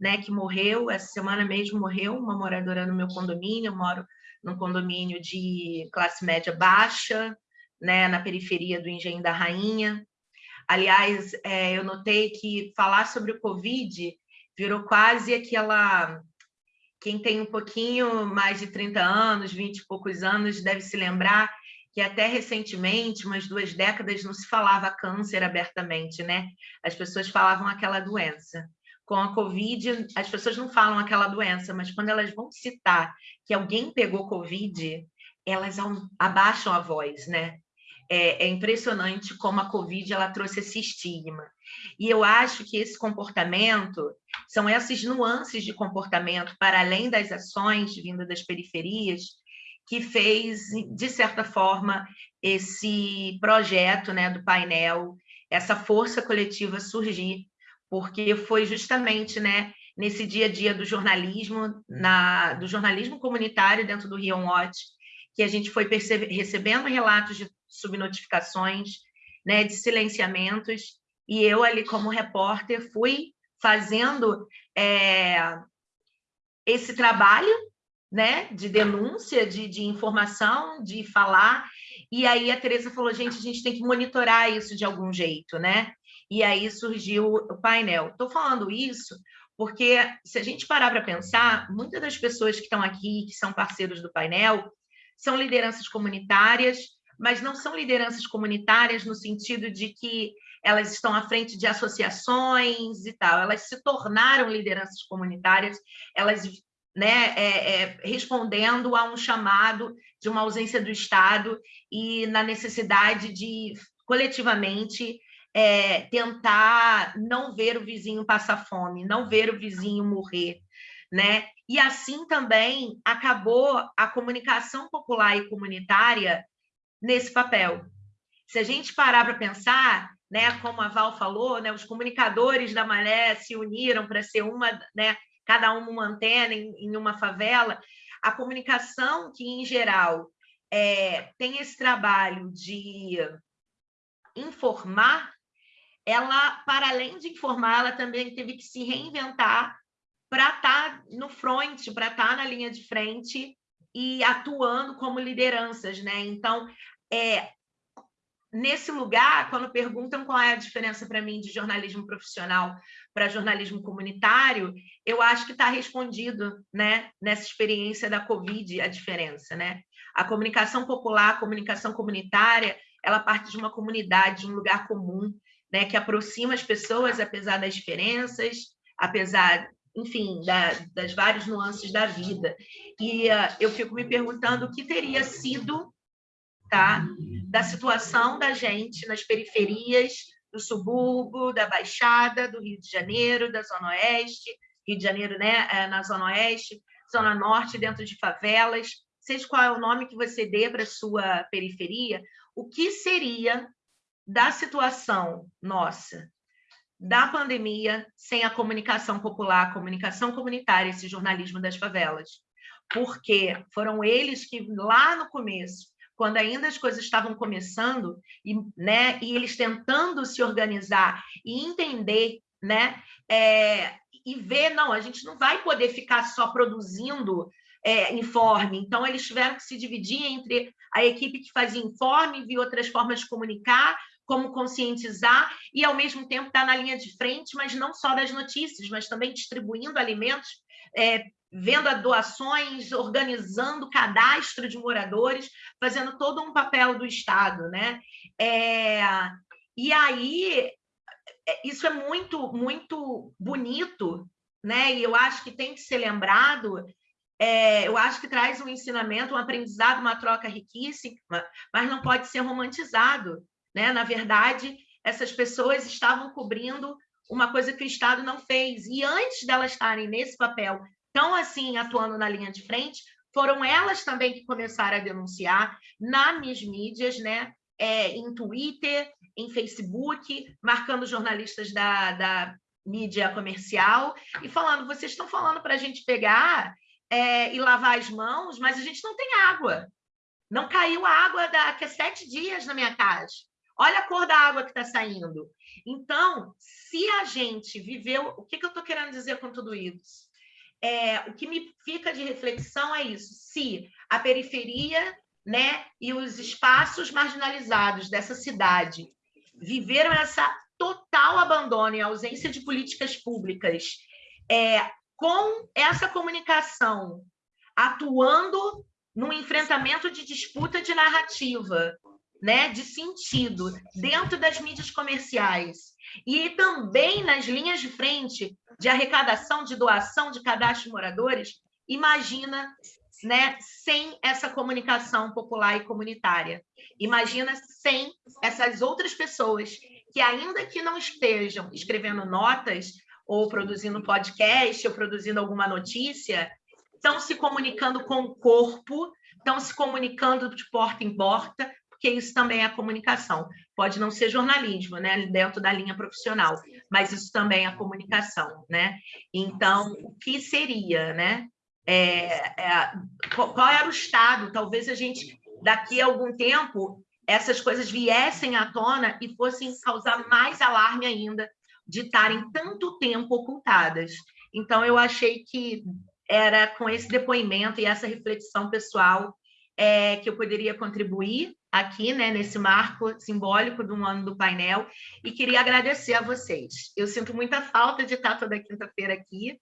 né, que morreu, essa semana mesmo morreu, uma moradora no meu condomínio, eu moro num condomínio de classe média baixa, né, na periferia do Engenho da Rainha. Aliás, é, eu notei que falar sobre o Covid virou quase aquela... Quem tem um pouquinho mais de 30 anos, 20 e poucos anos, deve se lembrar que até recentemente, umas duas décadas, não se falava câncer abertamente, né? As pessoas falavam aquela doença com a Covid, as pessoas não falam aquela doença, mas quando elas vão citar que alguém pegou Covid, elas abaixam a voz, né? É, é, impressionante como a Covid ela trouxe esse estigma. E eu acho que esse comportamento, são essas nuances de comportamento, para além das ações vindas das periferias, que fez, de certa forma, esse projeto né, do painel, essa força coletiva surgir porque foi justamente né, nesse dia a dia do jornalismo, na, do jornalismo comunitário dentro do Rio Watch, que a gente foi recebendo relatos de subnotificações, né, de silenciamentos, e eu ali como repórter fui fazendo é, esse trabalho né, de denúncia, de, de informação, de falar, e aí a Tereza falou, gente, a gente tem que monitorar isso de algum jeito, né? E aí surgiu o painel. Estou falando isso porque, se a gente parar para pensar, muitas das pessoas que estão aqui, que são parceiros do painel, são lideranças comunitárias, mas não são lideranças comunitárias no sentido de que elas estão à frente de associações e tal, elas se tornaram lideranças comunitárias, elas né, é, é, respondendo a um chamado de uma ausência do Estado e na necessidade de, coletivamente, é, tentar não ver o vizinho passar fome, não ver o vizinho morrer, né? E assim também acabou a comunicação popular e comunitária nesse papel. Se a gente parar para pensar, né, como a Val falou, né, os comunicadores da Maré se uniram para ser uma, né, cada uma uma antena em, em uma favela, a comunicação que, em geral, é, tem esse trabalho de informar, ela, para além de informar, ela também teve que se reinventar para estar tá no front, para estar tá na linha de frente e atuando como lideranças, né? Então, é, nesse lugar, quando perguntam qual é a diferença para mim de jornalismo profissional para jornalismo comunitário, eu acho que está respondido né, nessa experiência da Covid a diferença. Né? A comunicação popular, a comunicação comunitária, ela parte de uma comunidade, de um lugar comum, né, que aproxima as pessoas, apesar das diferenças, apesar, enfim, da, das várias nuances da vida. E uh, eu fico me perguntando o que teria sido tá? da situação da gente nas periferias do subúrbio, da Baixada, do Rio de Janeiro, da Zona Oeste, Rio de Janeiro né, é, na Zona Oeste, Zona Norte, dentro de favelas, seja qual é o nome que você dê para a sua periferia, o que seria da situação nossa, da pandemia, sem a comunicação popular, a comunicação comunitária, esse jornalismo das favelas? Porque foram eles que, lá no começo, quando ainda as coisas estavam começando, e, né, e eles tentando se organizar e entender, né, é, e ver, não, a gente não vai poder ficar só produzindo é, informe, então eles tiveram que se dividir entre a equipe que fazia informe, viu outras formas de comunicar, como conscientizar e, ao mesmo tempo, estar tá na linha de frente, mas não só das notícias, mas também distribuindo alimentos é, vendo doações, organizando cadastro de moradores, fazendo todo um papel do Estado. Né? É, e aí, é, isso é muito, muito bonito, né? e eu acho que tem que ser lembrado, é, eu acho que traz um ensinamento, um aprendizado, uma troca riquíssima, mas não pode ser romantizado. Né? Na verdade, essas pessoas estavam cobrindo uma coisa que o Estado não fez. E antes delas estarem nesse papel estão assim atuando na linha de frente, foram elas também que começaram a denunciar nas mídias, né? É, em Twitter, em Facebook, marcando jornalistas da, da mídia comercial e falando: vocês estão falando para a gente pegar é, e lavar as mãos, mas a gente não tem água. Não caiu água daqui a sete dias na minha casa. Olha a cor da água que está saindo. Então, se a gente viveu. O que, que eu estou querendo dizer com tudo isso? é, o que me fica de reflexão é isso: se a periferia né, e os espaços marginalizados dessa cidade viveram essa total abandono e ausência de políticas públicas, é, com essa comunicação atuando no enfrentamento de disputa de narrativa, né, de sentido, dentro das mídias comerciais, e também nas linhas de frente de arrecadação, de doação, de cadastro de moradores, imagina né, sem essa comunicação popular e comunitária. Imagina sem essas outras pessoas que, ainda que não estejam escrevendo notas, ou produzindo podcast, ou produzindo alguma notícia, estão se comunicando com o corpo, estão se comunicando de porta em porta, porque isso também é comunicação. Pode não ser jornalismo, né, dentro da linha profissional, mas isso também é comunicação, né? Então, o que seria, né? É, é, qual era o estado? Talvez a gente, daqui a algum tempo, essas coisas viessem à tona e fossem causar mais alarme ainda de estarem tanto tempo ocultadas. Então, eu achei que era com esse depoimento e essa reflexão pessoal é, que eu poderia contribuir aqui, né, nesse marco simbólico do ano do painel, e queria agradecer a vocês. Eu sinto muita falta de estar toda quinta-feira aqui.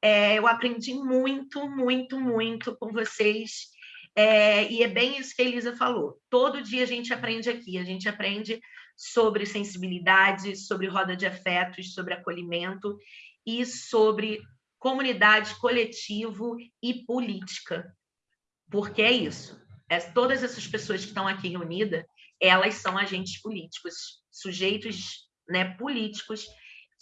É, eu aprendi muito, muito, muito com vocês. É, e é bem isso que a Elisa falou. Todo dia a gente aprende aqui, a gente aprende sobre sensibilidade, sobre roda de afetos, sobre acolhimento e sobre comunidade, coletivo e política. Porque é isso. É, todas essas pessoas que estão aqui reunidas, elas são agentes políticos, sujeitos né, políticos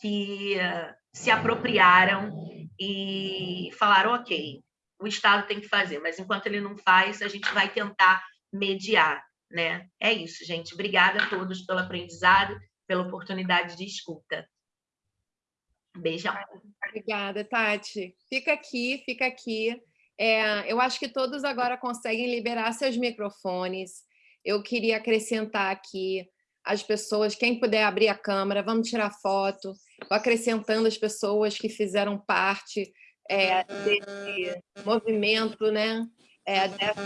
que uh, se apropriaram e falaram, ok, o Estado tem que fazer, mas enquanto ele não faz, a gente vai tentar mediar. Né? É isso, gente. Obrigada a todos pelo aprendizado, pela oportunidade de escuta. Beijão. Obrigada, Tati. Fica aqui, fica aqui. É, eu acho que todos agora conseguem liberar seus microfones. Eu queria acrescentar aqui as pessoas, quem puder abrir a câmera, vamos tirar foto, Vou acrescentando as pessoas que fizeram parte é, desse movimento, né? É, dessa...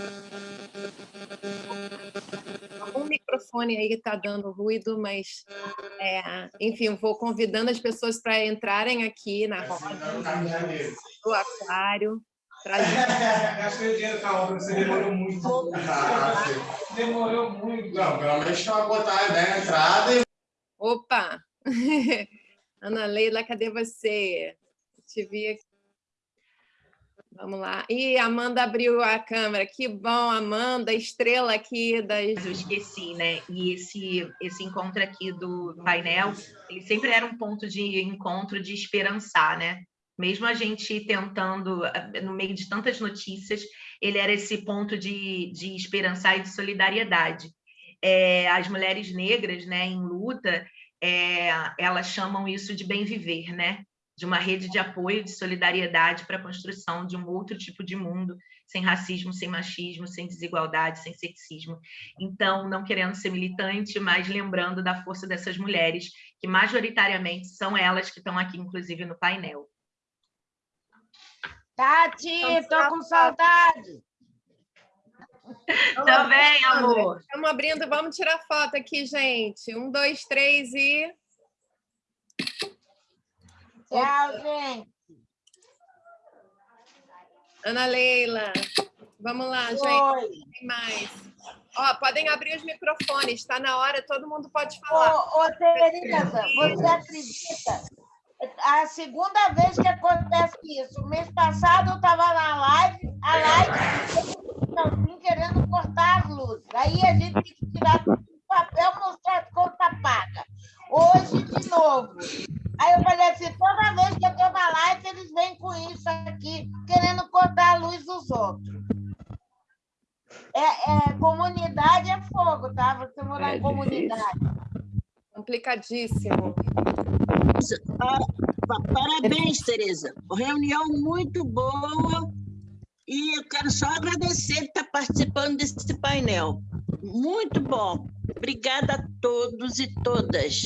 Um microfone aí está dando ruído, mas, é, enfim, vou convidando as pessoas para entrarem aqui na roda do aquário. Gastei dinheiro com a obra, você demorou muito. Demorou muito. Não, pelo menos uma botar a ideia na entrada. E... Opa! Ana Leila, cadê você? Te vi aqui. Vamos lá. E Amanda abriu a câmera. Que bom, Amanda, estrela aqui das... Eu esqueci, né? E esse, esse encontro aqui do painel, ele sempre era um ponto de encontro de esperançar, né? Mesmo a gente tentando, no meio de tantas notícias, ele era esse ponto de, de esperançar e de solidariedade. É, as mulheres negras, né, em luta, é, elas chamam isso de bem viver, né? de uma rede de apoio, de solidariedade para a construção de um outro tipo de mundo, sem racismo, sem machismo, sem desigualdade, sem sexismo. Então, não querendo ser militante, mas lembrando da força dessas mulheres, que majoritariamente são elas que estão aqui, inclusive, no painel. Tati, estou com saudade. Também, amor. Estamos abrindo, vamos tirar foto aqui, gente. Um, dois, três e... Tchau, gente. Ana Leila. Vamos lá, Oi. gente. Tem mais. Ó, podem abrir os microfones, está na hora, todo mundo pode falar. Ô, ô Tereza, você acredita? A segunda vez que acontece isso. O mês passado eu estava na live, a live não, querendo cortar as luzes. Aí a gente tem que tirar o papel mostrar as contas pagas. Hoje, de novo. Aí eu falei assim, toda vez que eu estou na live, eles vêm com isso aqui, querendo cortar a luz dos outros. É, é comunidade é fogo, tá? Você morar É em comunidade. Complicadíssimo. Ah, pa- Parabéns, Tereza. Reunião muito boa. E eu quero só agradecer por estar participando desse painel. Muito bom. Obrigada a todos e todas.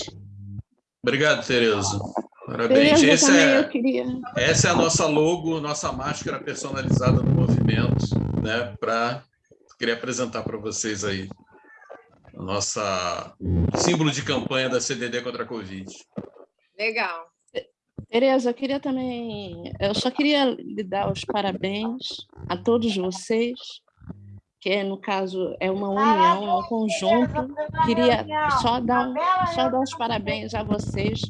Obrigado, Tereza. Parabéns. Tereza, Esse também é- eu queria. Essa é a nossa logo, nossa máscara personalizada do movimento, né? Para queria apresentar para vocês aí a nossa símbolo de campanha da CDD contra a Covid. Legal. Tereza, eu queria também, eu só queria lhe dar os parabéns a todos vocês, que no caso é uma união, é um conjunto. Queria só dar, só dar os parabéns a vocês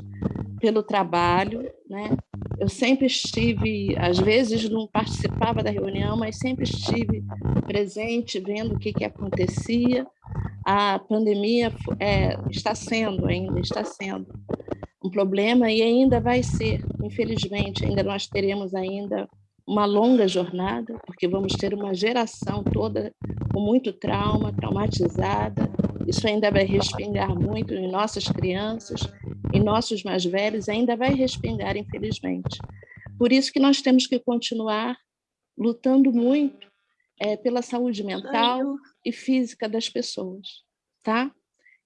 pelo trabalho, né? Eu sempre estive, às vezes não participava da reunião, mas sempre estive presente, vendo o que, que acontecia. A pandemia é, está sendo ainda, está sendo um problema e ainda vai ser, infelizmente, ainda nós teremos ainda uma longa jornada, porque vamos ter uma geração toda com muito trauma, traumatizada. Isso ainda vai respingar muito em nossas crianças, em nossos mais velhos, ainda vai respingar, infelizmente. Por isso que nós temos que continuar lutando muito eh, pela saúde mental e física das pessoas, tá?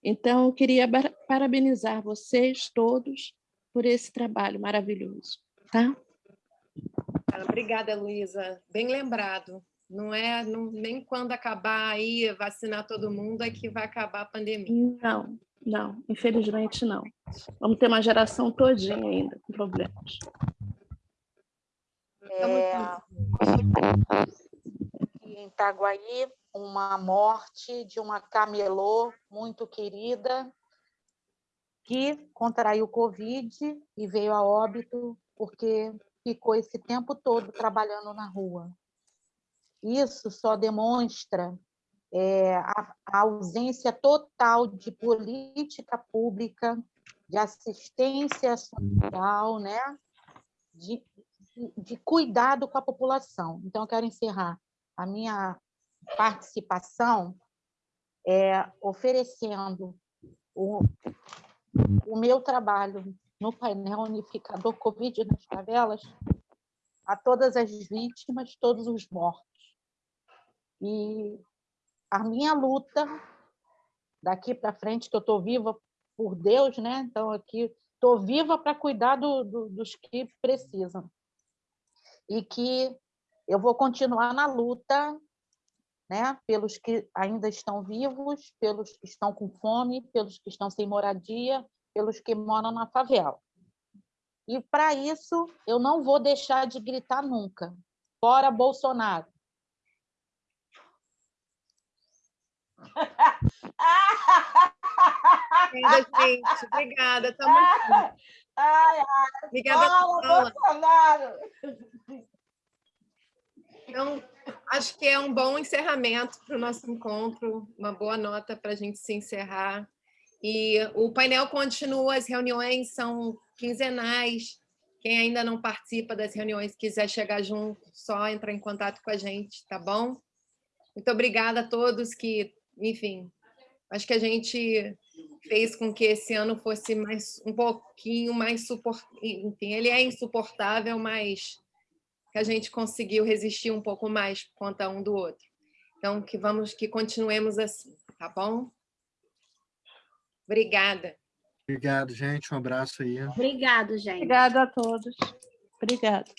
Então, eu queria parabenizar vocês todos por esse trabalho maravilhoso, tá? Obrigada, Luísa. Bem lembrado. Não é não- nem quando acabar aí, vacinar todo mundo, é que vai acabar a pandemia. Não, não, infelizmente não. Vamos ter uma geração todinha ainda com problemas. É, em Itaguaí, uma morte de uma camelô muito querida que contraiu Covid e veio a óbito porque ficou esse tempo todo trabalhando na rua. Isso só demonstra é, a, a ausência total de política pública, de assistência social, né? de, de cuidado com a população. Então, eu quero encerrar a minha participação é, oferecendo o, o meu trabalho no painel unificador Covid nas favelas a todas as vítimas, todos os mortos. E a minha luta daqui para frente, que eu estou viva por Deus, né? Então, aqui estou viva para cuidar do, do, dos que precisam. E que eu vou continuar na luta né? pelos que ainda estão vivos, pelos que estão com fome, pelos que estão sem moradia, pelos que moram na favela. E, para isso, eu não vou deixar de gritar nunca. Fora Bolsonaro! Obrigada, gente. Obrigada. Tamo junto. Ai, ai, Obrigada, fala, Paula. Bolsonaro! Então, acho que é um bom encerramento para o nosso encontro, uma boa nota para a gente se encerrar. E o painel continua, as reuniões são quinzenais. Quem ainda não participa das reuniões, quiser chegar junto, só entrar em contato com a gente, tá bom? Muito obrigada a todos que, enfim, acho que a gente fez com que esse ano fosse mais um pouquinho mais suportável. Enfim, ele é insuportável, mas que a gente conseguiu resistir um pouco mais por conta um do outro. Então, que vamos, que continuemos assim, tá bom? Obrigada. Obrigado, gente. Um abraço aí. Obrigado, gente. Obrigada a todos. Obrigada.